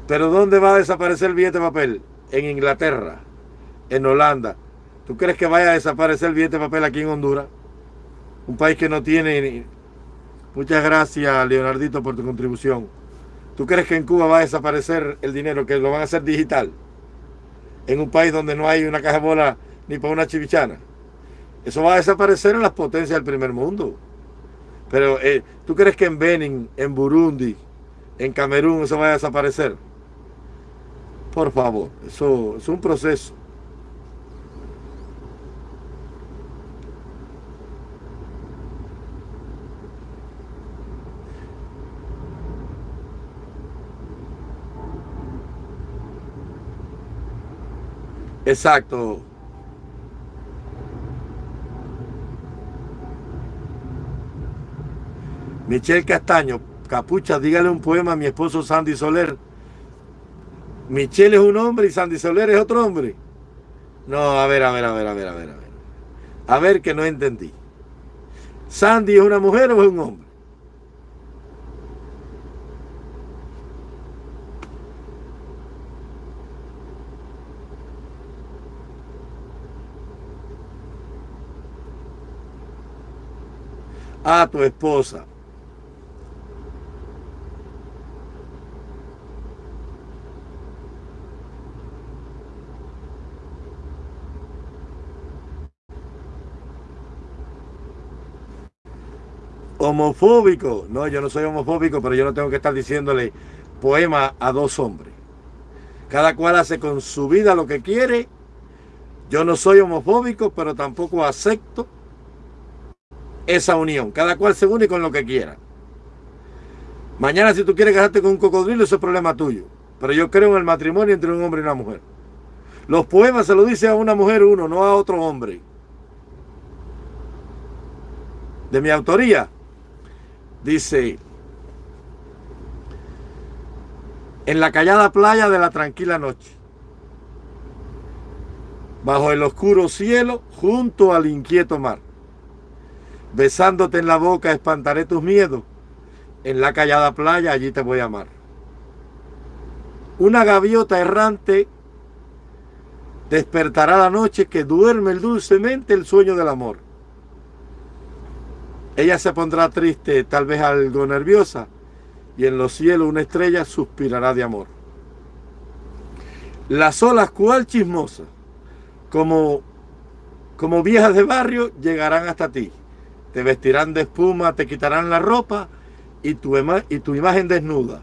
Pero ¿dónde va a desaparecer el billete de papel? En Inglaterra, en Holanda. ¿Tú crees que vaya a desaparecer el billete de papel aquí en Honduras? Un país que no tiene... Muchas gracias, Leonardito, por tu contribución. ¿Tú crees que en Cuba va a desaparecer el dinero, que lo van a hacer digital? En un país donde no hay una caja de bola ni para una chivichana. Eso va a desaparecer en las potencias del primer mundo. Pero eh, ¿tú crees que en Benin, en Burundi, en Camerún eso va a desaparecer? Por favor, eso es un proceso. Exacto. Michelle Castaño, capucha, dígale un poema a mi esposo Sandy Soler. Michelle es un hombre y Sandy Soler es otro hombre. No, a ver, a ver, a ver, a ver, a ver, a ver. A ver que no entendí. ¿Sandy es una mujer o es un hombre? a tu esposa. Homofóbico. No, yo no soy homofóbico, pero yo no tengo que estar diciéndole poema a dos hombres. Cada cual hace con su vida lo que quiere. Yo no soy homofóbico, pero tampoco acepto esa unión. Cada cual se une con lo que quiera. Mañana si tú quieres casarte con un cocodrilo, eso es problema tuyo. Pero yo creo en el matrimonio entre un hombre y una mujer. Los poemas se lo dice a una mujer uno, no a otro hombre. De mi autoría, dice, en la callada playa de la tranquila noche, bajo el oscuro cielo, junto al inquieto mar Besándote en la boca espantaré tus miedos. En la callada playa allí te voy a amar. Una gaviota errante despertará la noche que duerme dulcemente el sueño del amor. Ella se pondrá triste, tal vez algo nerviosa, y en los cielos una estrella suspirará de amor. Las olas cual chismosas, como, como viejas de barrio, llegarán hasta ti te vestirán de espuma, te quitarán la ropa y tu, y tu imagen desnuda,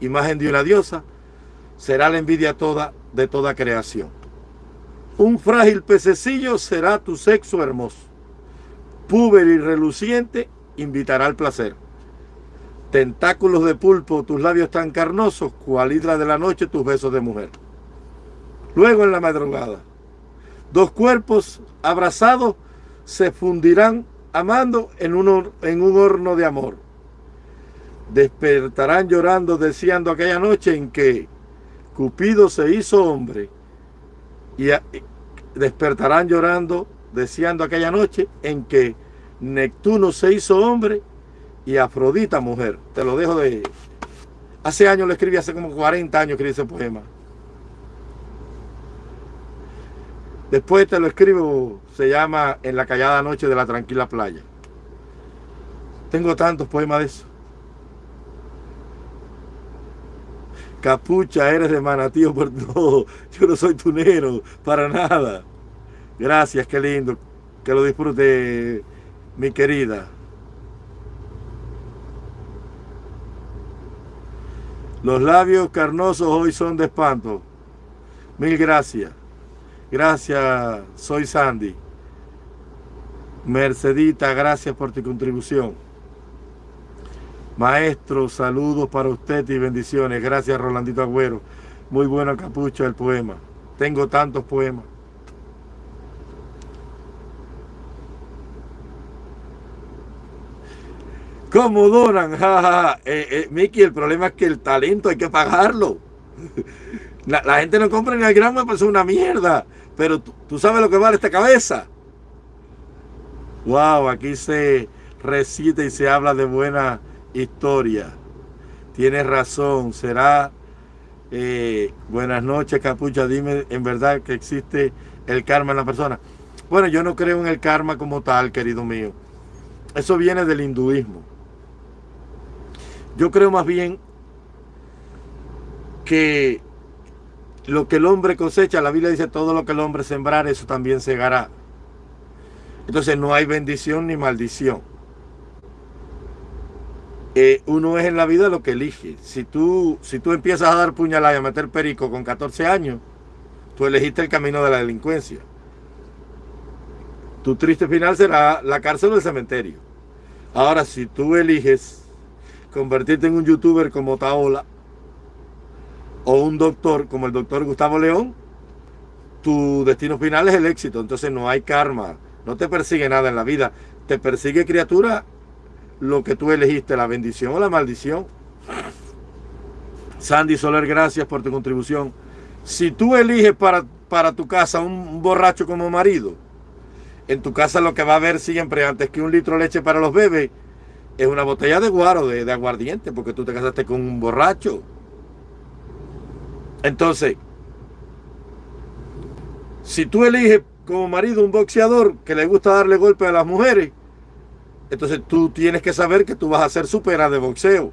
imagen de una diosa, será la envidia toda de toda creación. Un frágil pececillo será tu sexo hermoso. Púber y reluciente invitará al placer. Tentáculos de pulpo, tus labios tan carnosos, cual hidra de la noche, tus besos de mujer. Luego en la madrugada, dos cuerpos abrazados se fundirán amando en un, en un horno de amor. despertarán llorando deseando aquella noche en que Cupido se hizo hombre y despertarán llorando deseando aquella noche en que Neptuno se hizo hombre y Afrodita mujer. Te lo dejo de... Hace años lo escribí, hace como 40 años escribí ese poema. Después te lo escribo, se llama En la callada noche de la tranquila playa. Tengo tantos poemas de eso. Capucha, eres de manatío por todo. Yo no soy tunero, para nada. Gracias, qué lindo. Que lo disfrute, mi querida. Los labios carnosos hoy son de espanto. Mil gracias. Gracias, soy Sandy. Mercedita, gracias por tu contribución. Maestro, saludos para usted y bendiciones. Gracias, Rolandito Agüero. Muy bueno capucho el poema. Tengo tantos poemas. ¿Cómo donan? (laughs) Ja, eh, eh, Miki, el problema es que el talento hay que pagarlo. (laughs) La, gente no compra ni el gramo, pues es una mierda. Pero tú, sabes lo que vale esta cabeza. Wow, aquí se recita y se habla de buena historia. Tienes razón, será... Eh, buenas noches, Capucha. Dime en verdad que existe el karma en la persona. Bueno, yo no creo en el karma como tal, querido mío. Eso viene del hinduismo. Yo creo más bien que lo que el hombre cosecha, la Biblia dice todo lo que el hombre sembrar, eso también segará. Entonces no hay bendición ni maldición. Eh, uno es en la vida lo que elige. Si tú, si tú empiezas a dar puñalada y a meter perico con 14 años, tú elegiste el camino de la delincuencia. Tu triste final será la cárcel o el cementerio. Ahora, si tú eliges convertirte en un youtuber como Taola o un doctor como el doctor Gustavo León, tu destino final es el éxito. Entonces no hay karma, no te persigue nada en la vida. Te persigue criatura lo que tú elegiste, la bendición o la maldición. Sandy Soler, gracias por tu contribución. Si tú eliges para, para tu casa un borracho como marido, en tu casa lo que va a haber siempre antes que un litro de leche para los bebés es una botella de guaro, de, de aguardiente, porque tú te casaste con un borracho. Entonces, si tú eliges como marido un boxeador que le gusta darle golpe a las mujeres, entonces tú tienes que saber que tú vas a ser supera de boxeo.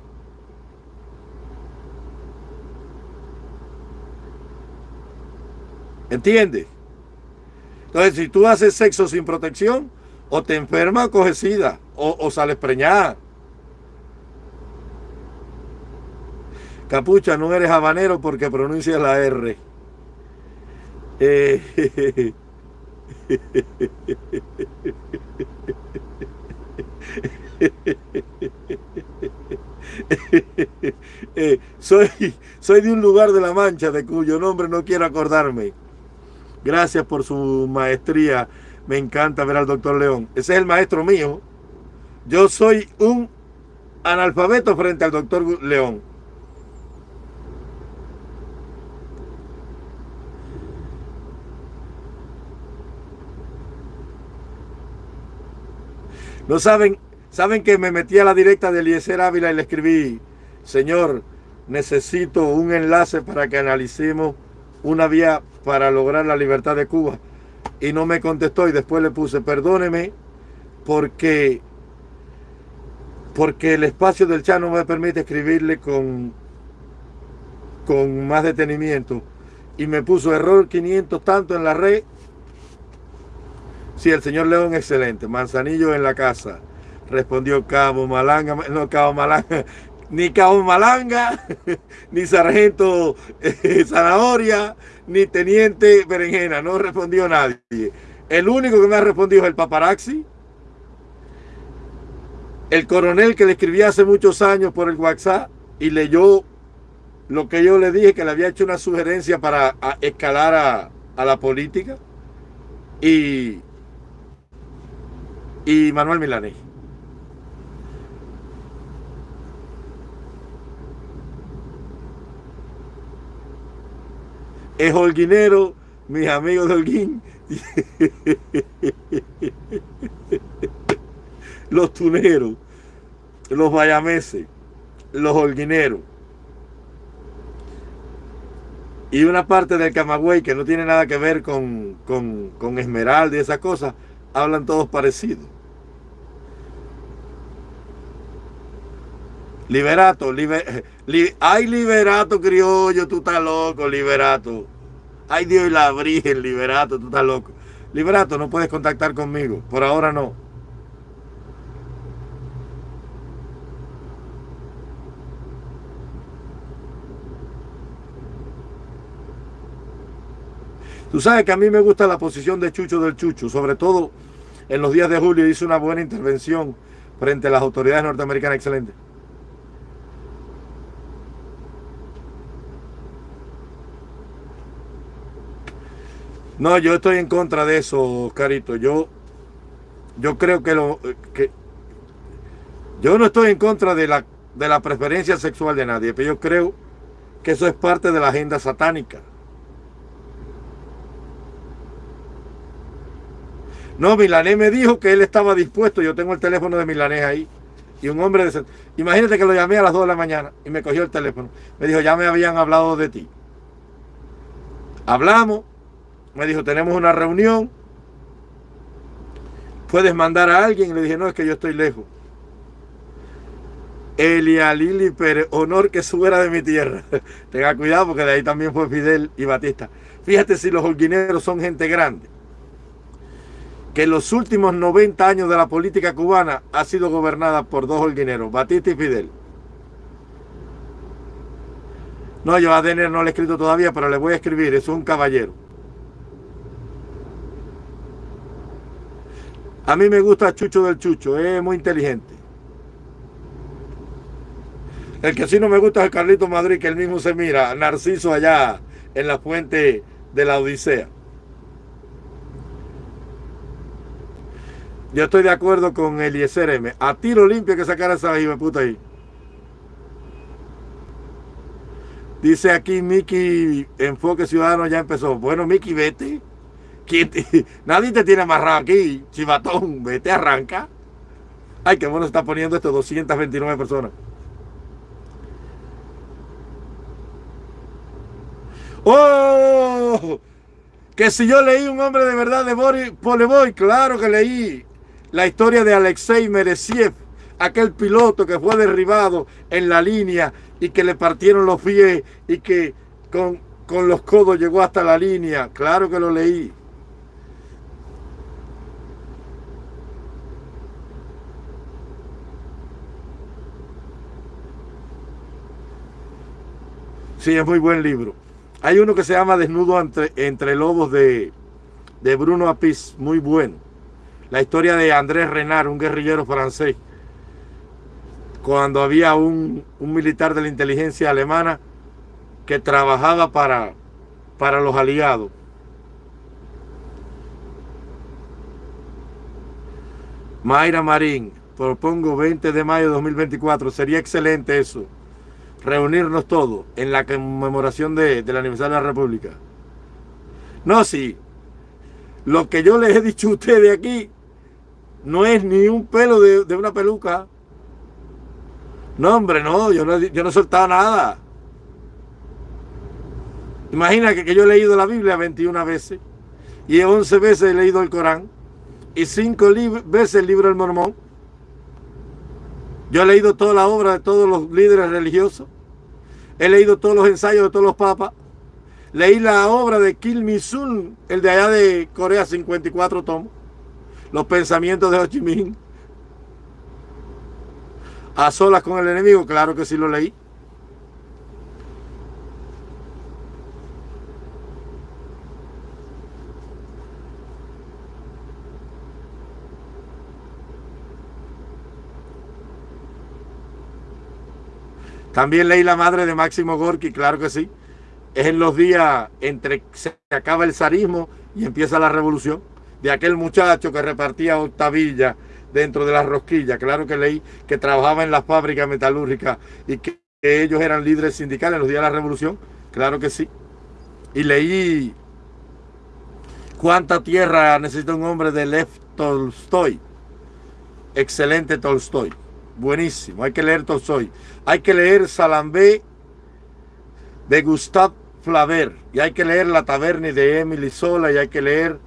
¿Entiendes? Entonces, si tú haces sexo sin protección, o te enfermas o coges sida, o, sales preñada. Capucha, no eres habanero porque pronuncias la R. Eh, (laughs) eh, soy, soy de un lugar de la Mancha de cuyo nombre no quiero acordarme. Gracias por su maestría. Me encanta ver al doctor León. Ese es el maestro mío. Yo soy un analfabeto frente al doctor León. No saben, saben que me metí a la directa de Eliezer Ávila y le escribí, Señor, necesito un enlace para que analicemos una vía para lograr la libertad de Cuba. Y no me contestó y después le puse, perdóneme, porque, porque el espacio del chat no me permite escribirle con, con más detenimiento. Y me puso error 500 tanto en la red Sí, el señor León, excelente. Manzanillo en la casa. Respondió Cabo Malanga, no Cabo Malanga, ni Cabo Malanga, (laughs) ni Sargento eh, Zanahoria, ni Teniente Berenjena. No respondió nadie. El único que me ha respondido es el paparazzi. El coronel que le escribí hace muchos años por el WhatsApp y leyó lo que yo le dije, que le había hecho una sugerencia para escalar a, a la política. Y y Manuel Milanés. Es holguinero, mis amigos de Holguín. (laughs) los tuneros, los bayameses, los holguineros. Y una parte del Camagüey que no tiene nada que ver con, con, Esmeralda y esas cosas, hablan todos parecidos. Liberato, (laughs) ay liberato criollo, tú estás loco, liberato. Ay Dios y la Virgen, liberato, tú estás loco. Liberato, no puedes contactar conmigo, por ahora no. Tú sabes que a mí me gusta la posición de Chucho del Chucho, sobre todo en los días de julio hizo una buena intervención frente a las autoridades norteamericanas, excelente. No, yo estoy en contra de eso, Carito. Yo, yo creo que lo que yo no estoy en contra de la, de la preferencia sexual de nadie, pero yo creo que eso es parte de la agenda satánica. No, Milanés me dijo que él estaba dispuesto. Yo tengo el teléfono de Milanés ahí. Y un hombre de... Imagínate que lo llamé a las 2 de la mañana y me cogió el teléfono. Me dijo, ya me habían hablado de ti. Hablamos. Me dijo, tenemos una reunión. ¿Puedes mandar a alguien? Le dije, no, es que yo estoy lejos. Elia Lili Pérez, honor que subiera de mi tierra. (laughs) Tenga cuidado porque de ahí también fue Fidel y Batista. Fíjate si los holguineros son gente grande que los últimos 90 años de la política cubana ha sido gobernada por dos holguineros, Batista y Fidel. No, yo a Denner no le he escrito todavía, pero le voy a escribir, es un caballero. A mí me gusta Chucho del Chucho, es muy inteligente. El que sí no me gusta es el Carlito Madrid, que él mismo se mira, Narciso allá en la fuente de la Odisea. Yo estoy de acuerdo con Eliezer M. A tiro limpio que sacar esa hija puta ahí. Dice aquí Miki, Enfoque Ciudadano ya empezó. Bueno, Miki, vete. (laughs) Nadie te tiene amarrado aquí, chivatón. Vete, arranca. Ay, qué bueno está poniendo esto, 229 personas. ¡Oh! Que si yo leí un hombre de verdad de Boris Poleboy, claro que leí la historia de Alexei Meresiev, aquel piloto que fue derribado en la línea y que le partieron los pies y que con, con los codos llegó hasta la línea. Claro que lo leí. Sí, es muy buen libro. Hay uno que se llama Desnudo entre, lobos de, de Bruno Apis, muy bueno la historia de Andrés Renard, un guerrillero francés, cuando había un, militar de la inteligencia alemana que trabajaba para, para los aliados. Mayra Marín, propongo 20 de mayo de 2024, sería excelente eso, reunirnos todos en la conmemoración de, del aniversario de la República. No, sí, lo que yo les he dicho a ustedes aquí no es ni un pelo de, una peluca. No, hombre, no, yo no, yo no he soltado nada. Imagina que, yo he leído la Biblia 21 veces y 11 veces he leído el Corán y 5 veces el libro del Mormón. Yo he leído toda la obra de todos los líderes religiosos. He leído todos los ensayos de todos los papas. Leí la obra de Kim Mi-sun, el de allá de Corea, 54 tomos los pensamientos de Ho Chi Minh. A solas con el enemigo, claro que sí lo leí. También leí La Madre de Máximo Gorky, claro que sí. Es en los días entre se acaba el zarismo y empieza la revolución de aquel muchacho que repartía octavilla dentro de las rosquillas. Claro que leí que trabajaba en las fábricas metalúrgicas y que, ellos eran líderes sindicales en los días de la revolución. Claro que sí. Y leí ¿Cuánta tierra necesita un hombre de Lev Tolstoy? Excelente Tolstoy. Buenísimo. Hay que leer Tolstoy. Hay que leer Salambé de Gustave Flaubert. Y hay que leer La Taberna de Emily Sola. Y hay que leer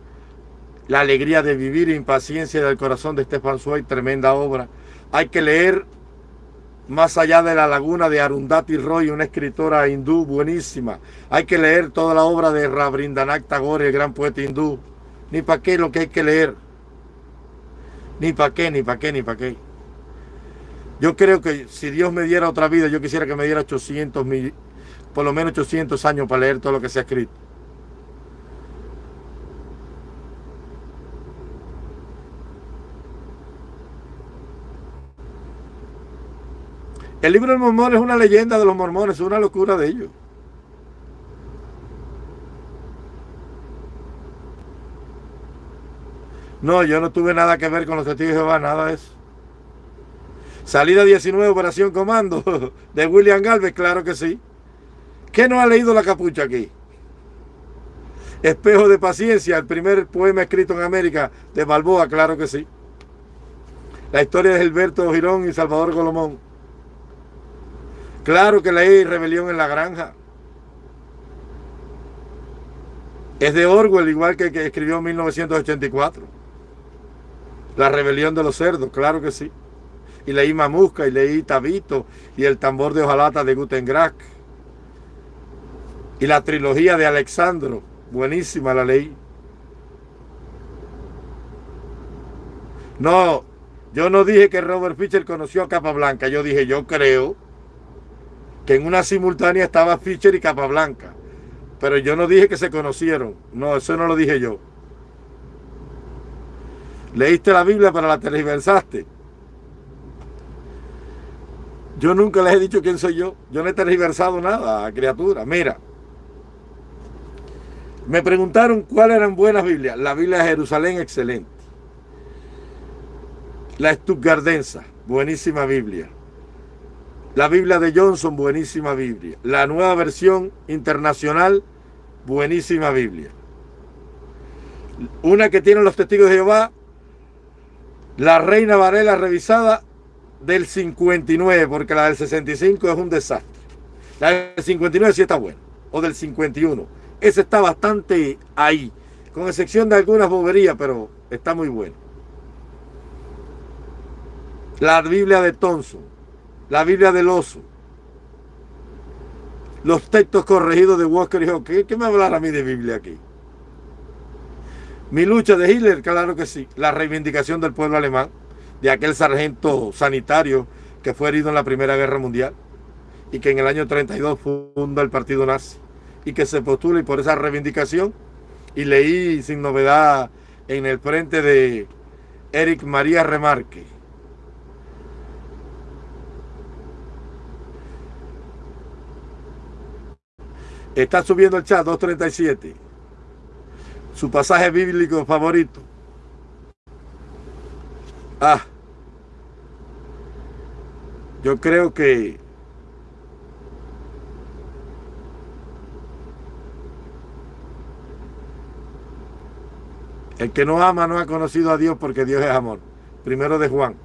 La alegría de vivir impaciencia del corazón de Stefan Zweig. Tremenda obra. Hay que leer más allá de la laguna de Arundhati Roy, una escritora hindú buenísima. Hay que leer toda la obra de Rabindranath Tagore, el gran poeta hindú. Ni para qué lo que hay que leer. Ni para qué, ni para qué, ni para qué. Yo creo que si Dios me diera otra vida, yo quisiera que me diera 800 mil, por lo menos 800 años para leer todo lo que se ha escrito. El libro del mormón es una leyenda de los mormones, es una locura de ellos. No, yo no tuve nada que ver con los testigos de Jehová, nada de eso. Salida 19, Operación Comando, (laughs) de William Galvez, claro que sí. ¿Qué no ha leído la capucha aquí? Espejo de paciencia, el primer poema escrito en América de Balboa, claro que sí. La historia de Gilberto Girón y Salvador Colomón. Claro que leí Rebelión en la Granja. Es de Orwell, igual que, que escribió en 1984. La rebelión de los cerdos, claro que sí. Y leí Mamusca, y leí Tabito, y el tambor de hojalata de Gutengrach. Y la trilogía de Alexandro, buenísima la leí. No, yo no dije que Robert Fischer conoció a Capablanca, yo dije, yo creo que en una simultánea estaba Fischer y Capablanca. Pero yo no dije que se conocieron. No, eso no lo dije yo. Leíste la Biblia para la tergiversaste. Yo nunca les he dicho quién soy yo. Yo no he tergiversado nada, criatura. Mira. Me preguntaron cuáles eran buenas Biblias. La Biblia de Jerusalén, excelente. La Stuttgardensa, buenísima Biblia. La Biblia de Johnson, buenísima Biblia. La nueva versión internacional, buenísima Biblia. Una que tienen los testigos de Jehová, la Reina Varela revisada del 59, porque la del 65 es un desastre. La del 59 sí está buena, o del 51. Ese está bastante ahí, con excepción de algunas boberías, pero está muy bueno. La Biblia de Thompson, la Biblia del oso, los textos corregidos de Walker y ¿Qué, ¿Qué me hablar a mí de Biblia aquí? Mi lucha de Hitler, claro que sí. La reivindicación del pueblo alemán, de aquel sargento sanitario que fue herido en la Primera Guerra Mundial y que en el año 32 funda el partido nazi y que se postula y por esa reivindicación y leí sin novedad en el frente de Eric María Remarque Está subiendo el chat 237. Su pasaje bíblico favorito. Ah. Yo creo que el que no ama no ha conocido a Dios porque Dios es amor. Primero de Juan.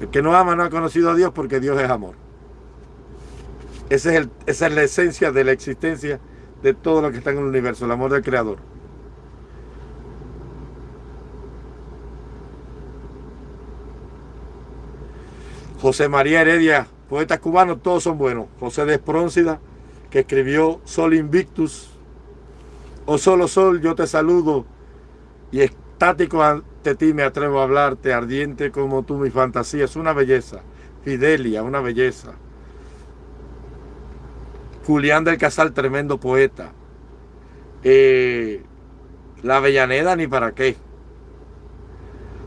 El que no ama no ha conocido a Dios porque Dios es amor. Esa es, la esencia de la existencia de todo lo que está en el universo, el amor del Creador. José María Heredia, poetas cubanos, todos son buenos. José de Espróncida, que escribió Sol Invictus, o Solo Sol, yo te saludo, y estático ante ti me atrevo a hablarte, ardiente como tú mi fantasía, es una belleza. Fidelia, una belleza. Julián del Casal, tremendo poeta. Eh, la Avellaneda, ni para qué.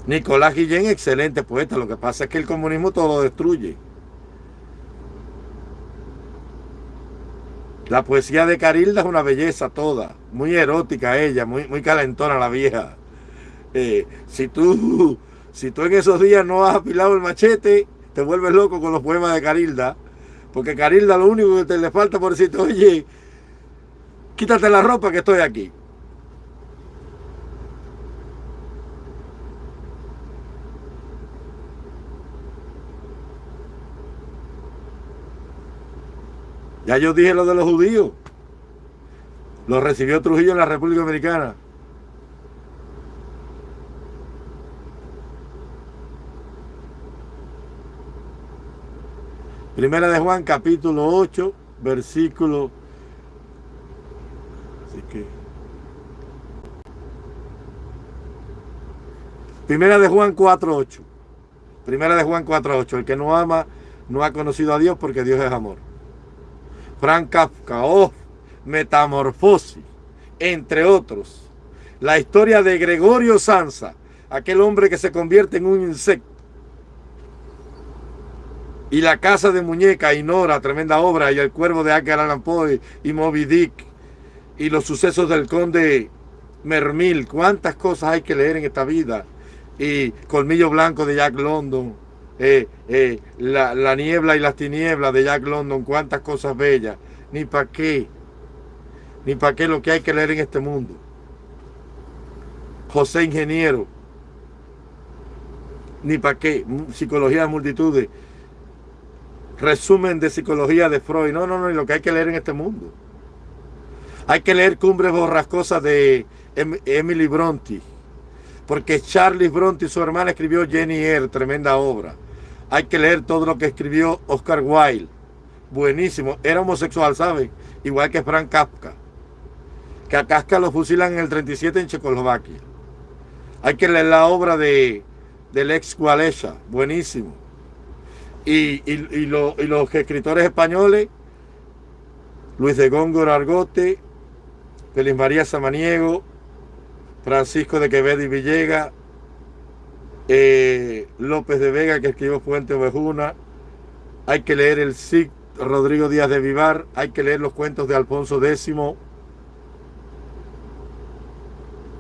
Nicolás Guillén, excelente poeta. Lo que pasa es que el comunismo todo lo destruye. La poesía de Carilda es una belleza toda. Muy erótica ella, muy, muy calentona la vieja. Eh, si, tú, si tú en esos días no has apilado el machete, te vuelves loco con los poemas de Carilda Porque Carilda lo único que te le falta por decirte, oye, quítate la ropa que estoy aquí. Ya yo dije lo de los judíos. Lo recibió Trujillo en la República Dominicana. Primera de Juan, capítulo 8, versículo. Así que. Primera de Juan 4, 8. Primera de Juan 4, 8. El que no ama no ha conocido a Dios porque Dios es amor. Frank Kafka, oh, Metamorfosis, entre otros. La historia de Gregorio Sansa, aquel hombre que se convierte en un insecto. Y La Casa de Muñeca, y Nora, tremenda obra, y El Cuervo de Edgar Allan Poe, y Moby Dick, y los sucesos del conde Mermil, cuántas cosas hay que leer en esta vida, y Colmillo Blanco de Jack London, eh, eh, la, la, niebla y las tinieblas de Jack London, cuántas cosas bellas, ni para qué, ni para qué lo que hay que leer en este mundo. José Ingeniero, ni para qué, psicología de multitudes, resumen de psicología de Freud. No, no, no, lo que hay que leer en este mundo. Hay que leer Cumbres Borrascosas de em-, Emily Bronte. Porque Charlie Bronte su hermana escribió Jenny Eyre, tremenda obra. Hay que leer todo lo que escribió Oscar Wilde. Buenísimo. Era homosexual, ¿saben? Igual que Frank Kafka. Que a Kafka lo fusilan en el 37 en Checoslovaquia. Hay que leer la obra de, del ex Walesa. Buenísimo y, los escritores españoles, Luis de Góngora Argote, Feliz María Samaniego, Francisco de Quevedo y Villega, eh, López de Vega, que escribió Fuente Ovejuna, hay que leer el SIC Rodrigo Díaz de Vivar, hay que leer los cuentos de Alfonso X,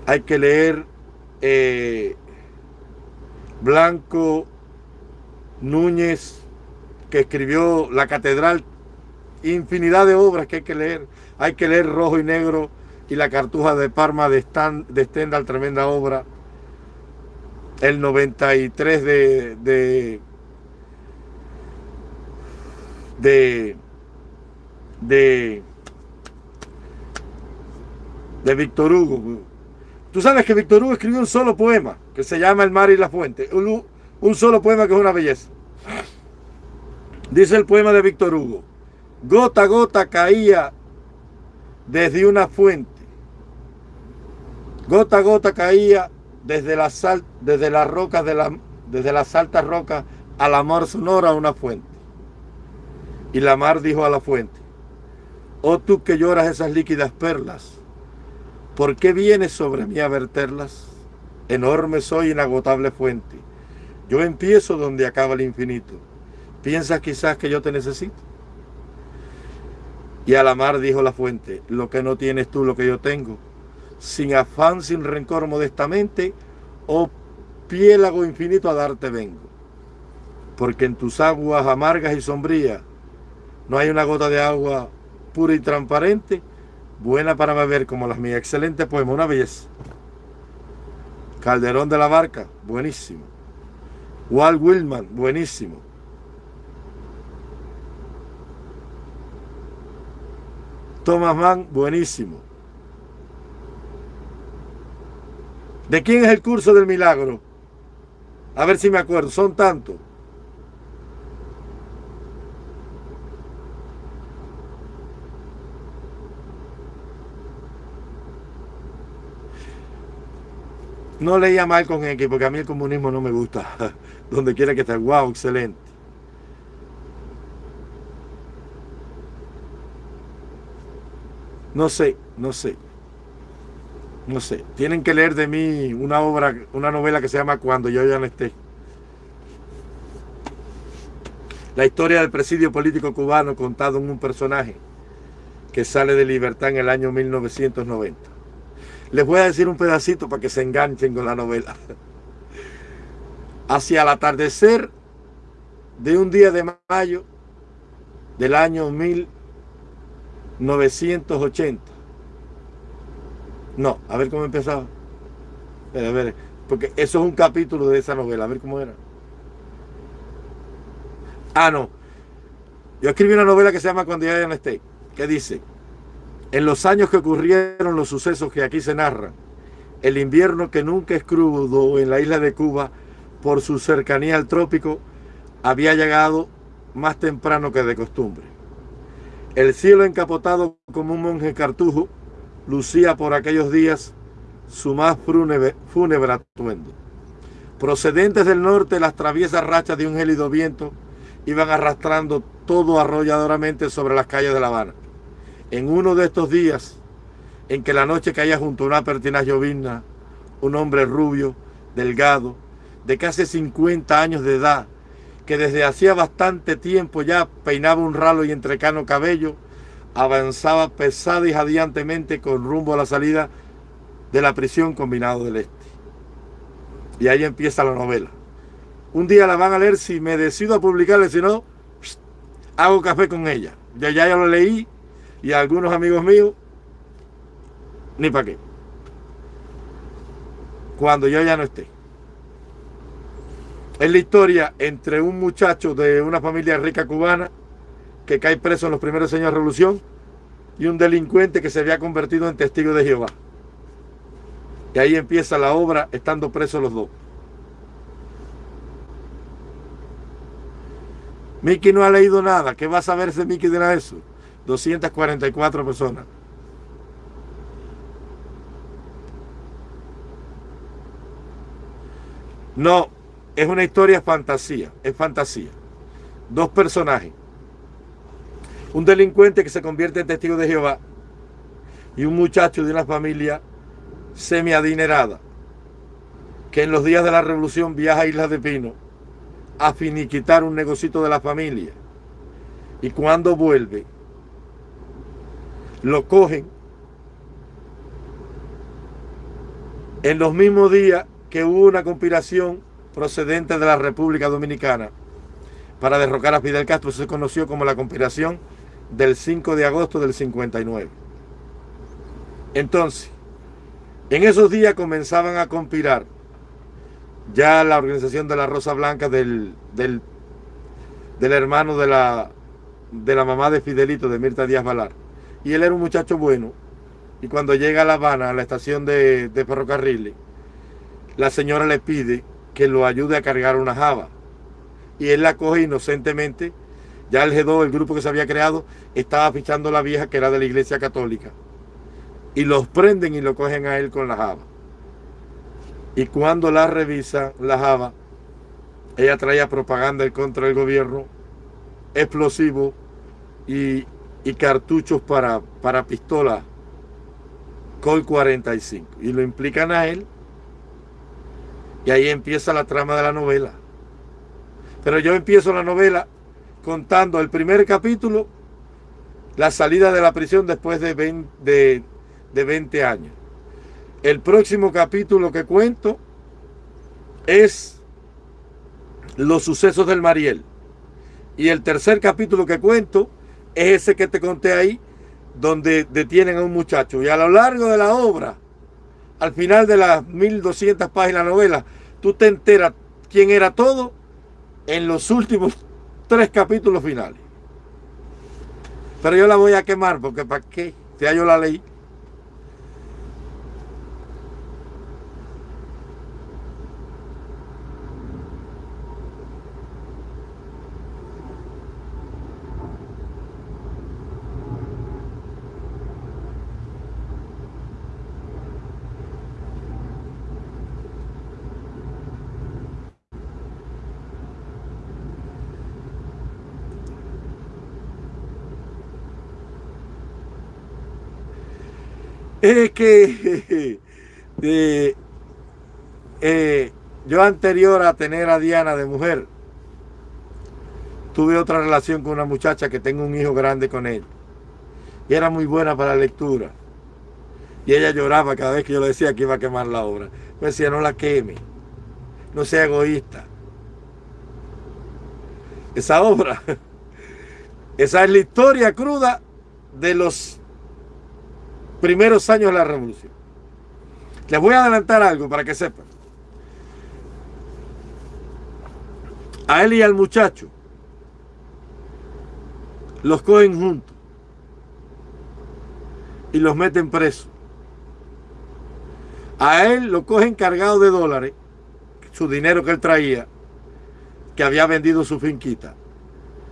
hay que leer eh, Blanco Núñez, que escribió La Catedral, infinidad de obras que hay que leer. Hay que leer Rojo y Negro y La Cartuja de Parma de, Stendhal, tremenda obra. El 93 de, de, de, de, de Víctor Hugo. Tú sabes que Víctor Hugo escribió un solo poema que se llama El mar y la fuente. un solo poema que es una belleza. Dice el poema de Víctor Hugo, gota a gota caía desde una fuente. Gota a gota caía desde las, sal, desde las rocas de la, desde las altas rocas a la mar sonora una fuente. Y la mar dijo a la fuente, oh tú que lloras esas líquidas perlas, ¿por qué vienes sobre mí a verterlas? Enorme soy inagotable fuente. Yo empiezo donde acaba el infinito. ¿Piensas quizás que yo te necesito? Y a la mar dijo la fuente, lo que no tienes tú, lo que yo tengo. Sin afán, sin rencor modestamente, oh piélago infinito a darte vengo. Porque en tus aguas amargas y sombrías no hay una gota de agua pura y transparente, buena para beber como las mías. Excelente poema, una belleza. Calderón de la Barca, buenísimo. Walt Willman, buenísimo. Thomas Mann, buenísimo. ¿De quién es el curso del milagro? A ver si me acuerdo, son tantos. No leía mal con X porque a mí el comunismo no me gusta. (laughs) Donde quiera que esté, wow, excelente. No sé, no sé. No sé. Tienen que leer de mí una obra, una novela que se llama Cuando yo ya no esté. La historia del presidio político cubano contado en un personaje que sale de libertad en el año 1990. Les voy a decir un pedacito para que se enganchen con la novela. Hacia el atardecer de un día de mayo, del año 1980. No, a ver cómo empezaba. A ver, porque eso es un capítulo de esa novela, a ver cómo era. Ah, no. Yo escribí una novela que se llama Cuando ya no esté, que dice, en los años que ocurrieron los sucesos que aquí se narran, el invierno que nunca es crudo en la isla de Cuba por su cercanía al trópico había llegado más temprano que de costumbre. El cielo encapotado como un monje cartujo lucía por aquellos días su más fúnebre, fúnebre atuendo. Procedentes del norte, las traviesas rachas de un gélido viento iban arrastrando todo arrolladoramente sobre las calles de La Habana. En uno de estos días, en que la noche caía junto a una pertinaz llovizna, un hombre rubio, delgado, de casi 50 años de edad, que desde hacía bastante tiempo ya peinaba un ralo y entrecano cabello, avanzaba pesada y jadeantemente con rumbo a la salida de la prisión combinado del Este. Y ahí empieza la novela. Un día la van a leer si me decido a publicarla, si no, hago café con ella. Ya, ya, ya lo leí y algunos amigos míos, ni para qué. Cuando yo ya no esté. Es la historia entre un muchacho de una familia rica cubana que cae preso en los primeros años de revolución y un delincuente que se había convertido en testigo de Jehová. Y ahí empieza la obra estando presos los dos. Mickey no ha leído nada. ¿Qué va a saber ese Mickey de nada eso? 244 personas. No, es una historia fantasía, es fantasía. Dos personajes. Un delincuente que se convierte en testigo de Jehová y un muchacho de una familia semi-adinerada que en los días de la revolución viaja a Islas de Pino a finiquitar un negocito de la familia. Y cuando vuelve, lo cogen en los mismos días que hubo una conspiración procedente de la República Dominicana para derrocar a Fidel Castro. se conoció como la conspiración del 5 de agosto del 59. Entonces, en esos días comenzaban a conspirar ya la organización de la Rosa Blanca del, del, hermano de la, de la mamá de Fidelito, de Mirta Díaz Valar. Y él era un muchacho bueno. Y cuando llega a La Habana, a la estación de, de ferrocarriles, la señora le pide que lo ayude a cargar una java. Y él la coge inocentemente. Ya el G2, el grupo que se había creado, estaba fichando a la vieja que era de la iglesia católica. Y los prenden y lo cogen a él con la java. Y cuando la revisa, la java, ella traía propaganda contra del gobierno, explosivos y, cartuchos para, para pistola Col 45. Y lo implican a él y ahí empieza la trama de la novela. Pero yo empiezo la novela contando el primer capítulo, la salida de la prisión después de 20, de, 20 años. El próximo capítulo que cuento es los sucesos del Mariel. Y el tercer capítulo que cuento es ese que te conté ahí, donde detienen a un muchacho. Y a lo largo de la obra al final de las 1200 páginas de novela, tú te enteras quién era todo en los últimos tres capítulos finales. Pero yo la voy a quemar porque ¿para qué? Ya yo la leí. Es que (laughs) eh, yo anterior a tener a Diana de mujer, tuve otra relación con una muchacha que tengo un hijo grande con él. Y era muy buena para la lectura. Y ella lloraba cada vez que yo le decía que iba a quemar la obra. Me decía, no la queme. No sea egoísta. Esa obra (laughs) Esa es la historia cruda de los primeros años de la revolución. Les voy a adelantar algo para que sepan. A él y al muchacho los cogen juntos y los meten presos. A él lo cogen cargado de dólares, su dinero que él traía, que había vendido su finquita.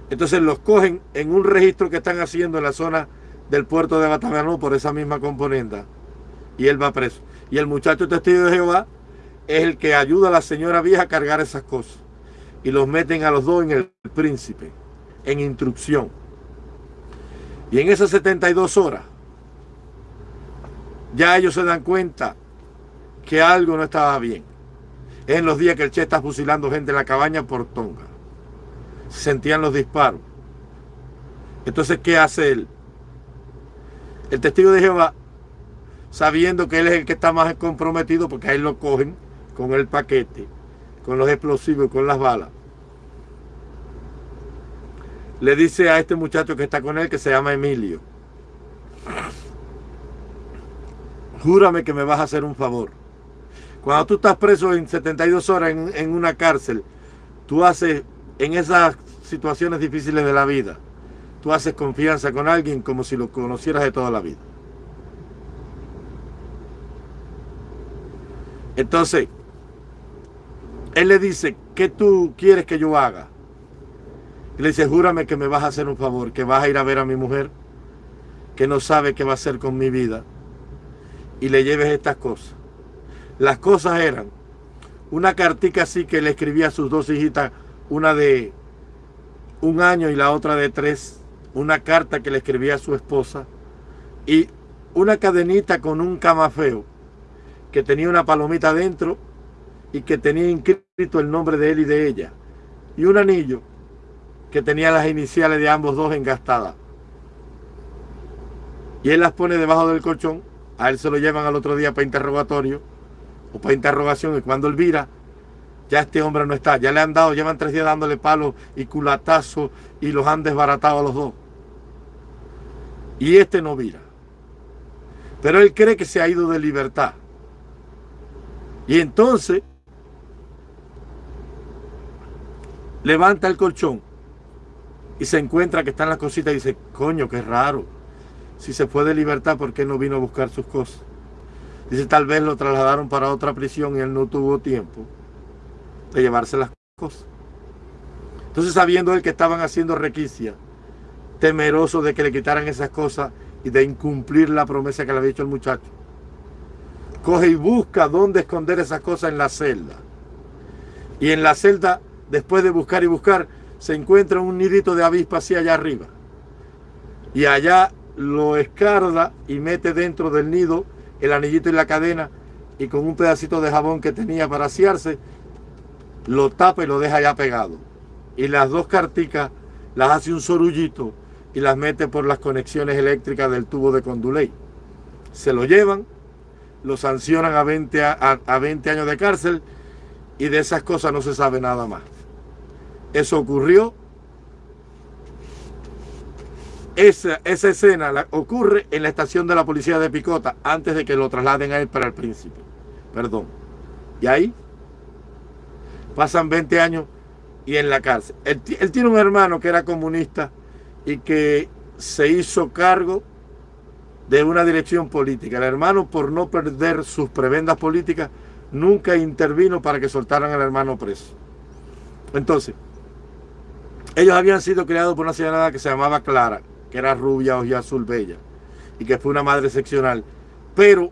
Entonces los cogen en un registro que están haciendo en la zona del puerto de Bataganó por esa misma componenda. Y él va preso. Y el muchacho testigo de Jehová es el que ayuda a la señora vieja a cargar esas cosas. Y los meten a los dos en el príncipe, en instrucción. Y en esas 72 horas, ya ellos se dan cuenta que algo no estaba bien. Es en los días que el Che está fusilando gente en la cabaña por Tonga. Se sentían los disparos. Entonces, ¿qué hace él? El testigo de Jehová, sabiendo que él es el que está más comprometido, porque a él lo cogen con el paquete, con los explosivos, con las balas. Le dice a este muchacho que está con él, que se llama Emilio, júrame que me vas a hacer un favor. Cuando tú estás preso en 72 horas en, una cárcel, tú haces, en esas situaciones difíciles de la vida, tú haces confianza con alguien como si lo conocieras de toda la vida. Entonces, él le dice, ¿qué tú quieres que yo haga? Y le dice, júrame que me vas a hacer un favor, que vas a ir a ver a mi mujer, que no sabe qué va a hacer con mi vida, y le lleves estas cosas. Las cosas eran una cartica así que le escribía a sus dos hijitas, una de un año y la otra de tres, una carta que le escribía a su esposa y una cadenita con un camafeo que tenía una palomita dentro y que tenía inscrito el nombre de él y de ella y un anillo que tenía las iniciales de ambos dos engastadas. Y él las pone debajo del colchón, a él se lo llevan al otro día para interrogatorio o para interrogación y cuando él vira, ya este hombre no está, ya le han dado, llevan tres días dándole palos y culatazos y los han desbaratado a los dos. Y este no vira. Pero él cree que se ha ido de libertad. Y entonces levanta el colchón y se encuentra que están las cositas y dice, coño, qué raro. Si se fue de libertad, ¿por qué no vino a buscar sus cosas? Dice, tal vez lo trasladaron para otra prisión y él no tuvo tiempo de llevarse las cosas. Entonces, sabiendo él que estaban haciendo requisia, temeroso de que le quitaran esas cosas y de incumplir la promesa que le había hecho el muchacho, coge y busca dónde esconder esas cosas en la celda. Y en la celda, después de buscar y buscar, se encuentra un nidito de avispa así allá arriba. Y allá lo escarda y mete dentro del nido el anillito y la cadena y con un pedacito de jabón que tenía para asearse, lo tapa y lo deja ya pegado. Y las dos carticas las hace un sorullito y las mete por las conexiones eléctricas del tubo de Conduley. Se lo llevan, lo sancionan a 20, a 20 años de cárcel y de esas cosas no se sabe nada más. Eso ocurrió esa, escena ocurre en la estación de la policía de Picota antes de que lo trasladen a él para el príncipe. Perdón. Y ahí pasan 20 años y en la cárcel. Él, tiene un hermano que era comunista y que se hizo cargo de una dirección política. El hermano, por no perder sus prebendas políticas, nunca intervino para que soltaran al hermano preso. Entonces, ellos habían sido criados por una señora que se llamaba Clara, que era rubia, y azul, bella, y que fue una madre seccional, pero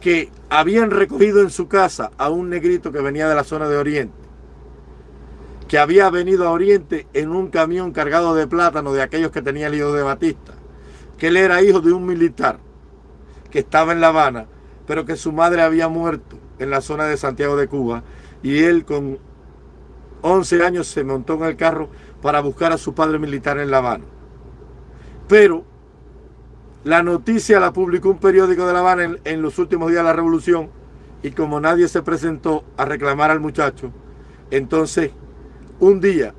que habían recogido en su casa a un negrito que venía de la zona de Oriente, que había venido a Oriente en un camión cargado de plátano de aquellos que tenía el hijo de Batista, que él era hijo de un militar que estaba en La Habana, pero que su madre había muerto en la zona de Santiago de Cuba, y él con 11 años se montó en el carro para buscar a su padre militar en La Habana. Pero la noticia la publicó un periódico de La Habana en, los últimos días de la revolución y como nadie se presentó a reclamar al muchacho, entonces un día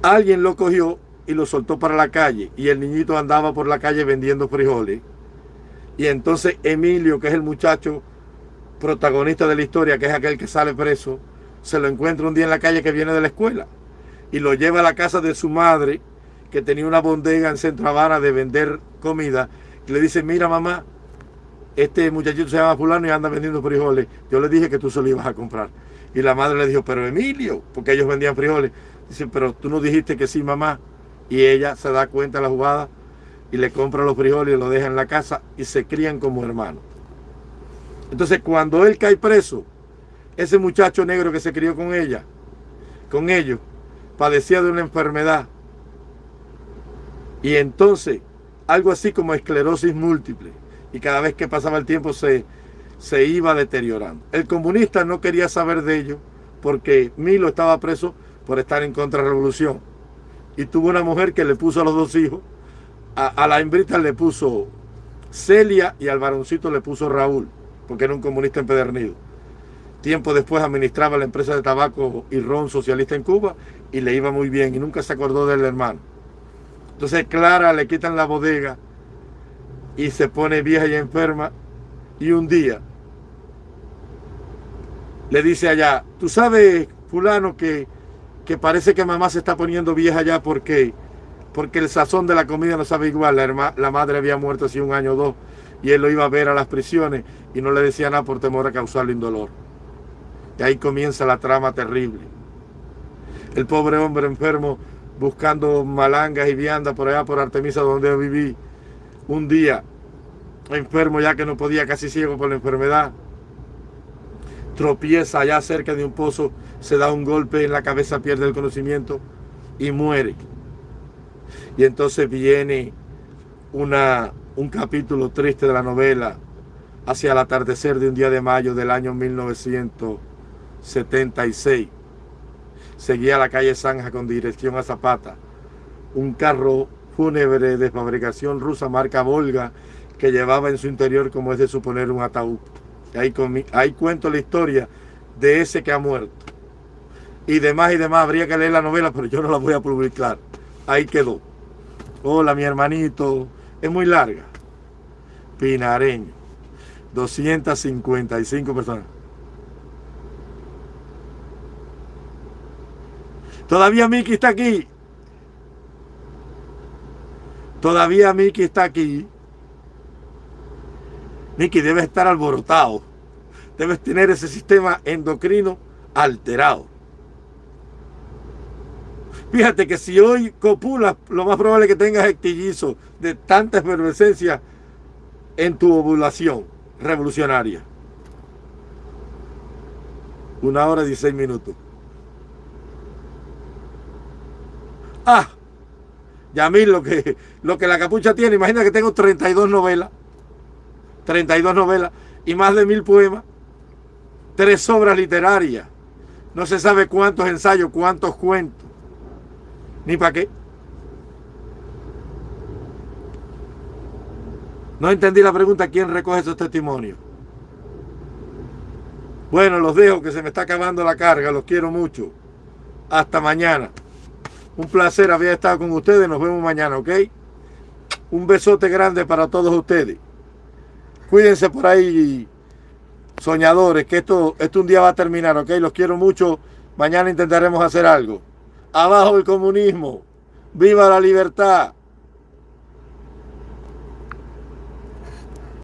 alguien lo cogió y lo soltó para la calle y el niñito andaba por la calle vendiendo frijoles. Y entonces Emilio, que es el muchacho protagonista de la historia, que es aquel que sale preso, se lo encuentra un día en la calle que viene de la escuela y lo lleva a la casa de su madre, que tenía una bodega en Centro Habana de vender comida, y le dice, mira mamá, este muchachito se llama fulano y anda vendiendo frijoles. Yo le dije que tú se lo ibas a comprar. Y la madre le dijo, pero Emilio, porque ellos vendían frijoles. Dice, pero tú no dijiste que sí, mamá. Y ella se da cuenta de la jugada y le compra los frijoles y lo deja en la casa y se crían como hermanos. Entonces, cuando él cae preso, ese muchacho negro que se crió con ella, con ellos, padecía de una enfermedad. Y entonces, algo así como esclerosis múltiple. Y cada vez que pasaba el tiempo se, se iba deteriorando. El comunista no quería saber de ello porque Milo estaba preso por estar en contra de la revolución. Y tuvo una mujer que le puso a los dos hijos. A, la hembrita le puso Celia y al varoncito le puso Raúl, porque era un comunista empedernido. Tiempo después administraba la empresa de tabaco y ron socialista en Cuba y le iba muy bien y nunca se acordó del hermano. Entonces Clara le quitan la bodega y se pone vieja y enferma y un día le dice allá, tú sabes fulano que que parece que mamá se está poniendo vieja ya porque, porque el sazón de la comida no sabe igual. La, la madre había muerto hace un año o dos y él lo iba a ver a las prisiones y no le decía nada por temor a causarle indolor. Y ahí comienza la trama terrible. El pobre hombre enfermo buscando malangas y viandas por allá por Artemisa donde viví. Un día enfermo ya que no podía, casi ciego por la enfermedad tropieza allá cerca de un pozo, se da un golpe en la cabeza, pierde el conocimiento y muere. Y entonces viene una, un capítulo triste de la novela hacia el atardecer de un día de mayo del año 1976. Seguía la calle Zanja con dirección a Zapata. Un carro fúnebre de fabricación rusa marca Volga que llevaba en su interior, como es de suponer, un ataúd. Ahí, cuento la historia de ese que ha muerto. Y demás y demás, habría que leer la novela, pero yo no la voy a publicar. Ahí quedó. Hola, mi hermanito. Es muy larga. Pinareño. 255 personas. Todavía Miki está aquí. Todavía Miki está aquí. Miki, debes estar alborotado. Debes tener ese sistema endocrino alterado. Fíjate que si hoy copulas, lo más probable es que tengas estillizo de tanta efervescencia en tu ovulación revolucionaria. Una hora y 16 minutos. Ah, mí lo que, lo que la capucha tiene, imagina que tengo 32 novelas. 32 novelas y más de mil poemas, tres obras literarias, no se sabe cuántos ensayos, cuántos cuentos, ni para qué. No entendí la pregunta, ¿quién recoge esos testimonios? Bueno, los dejo, que se me está acabando la carga, los quiero mucho. Hasta mañana. Un placer haber estado con ustedes, nos vemos mañana, ¿ok? Un besote grande para todos ustedes. Cuídense por ahí, soñadores, que esto, esto un día va a terminar, ¿ok? Los quiero mucho. Mañana intentaremos hacer algo. Abajo el comunismo. Viva la libertad.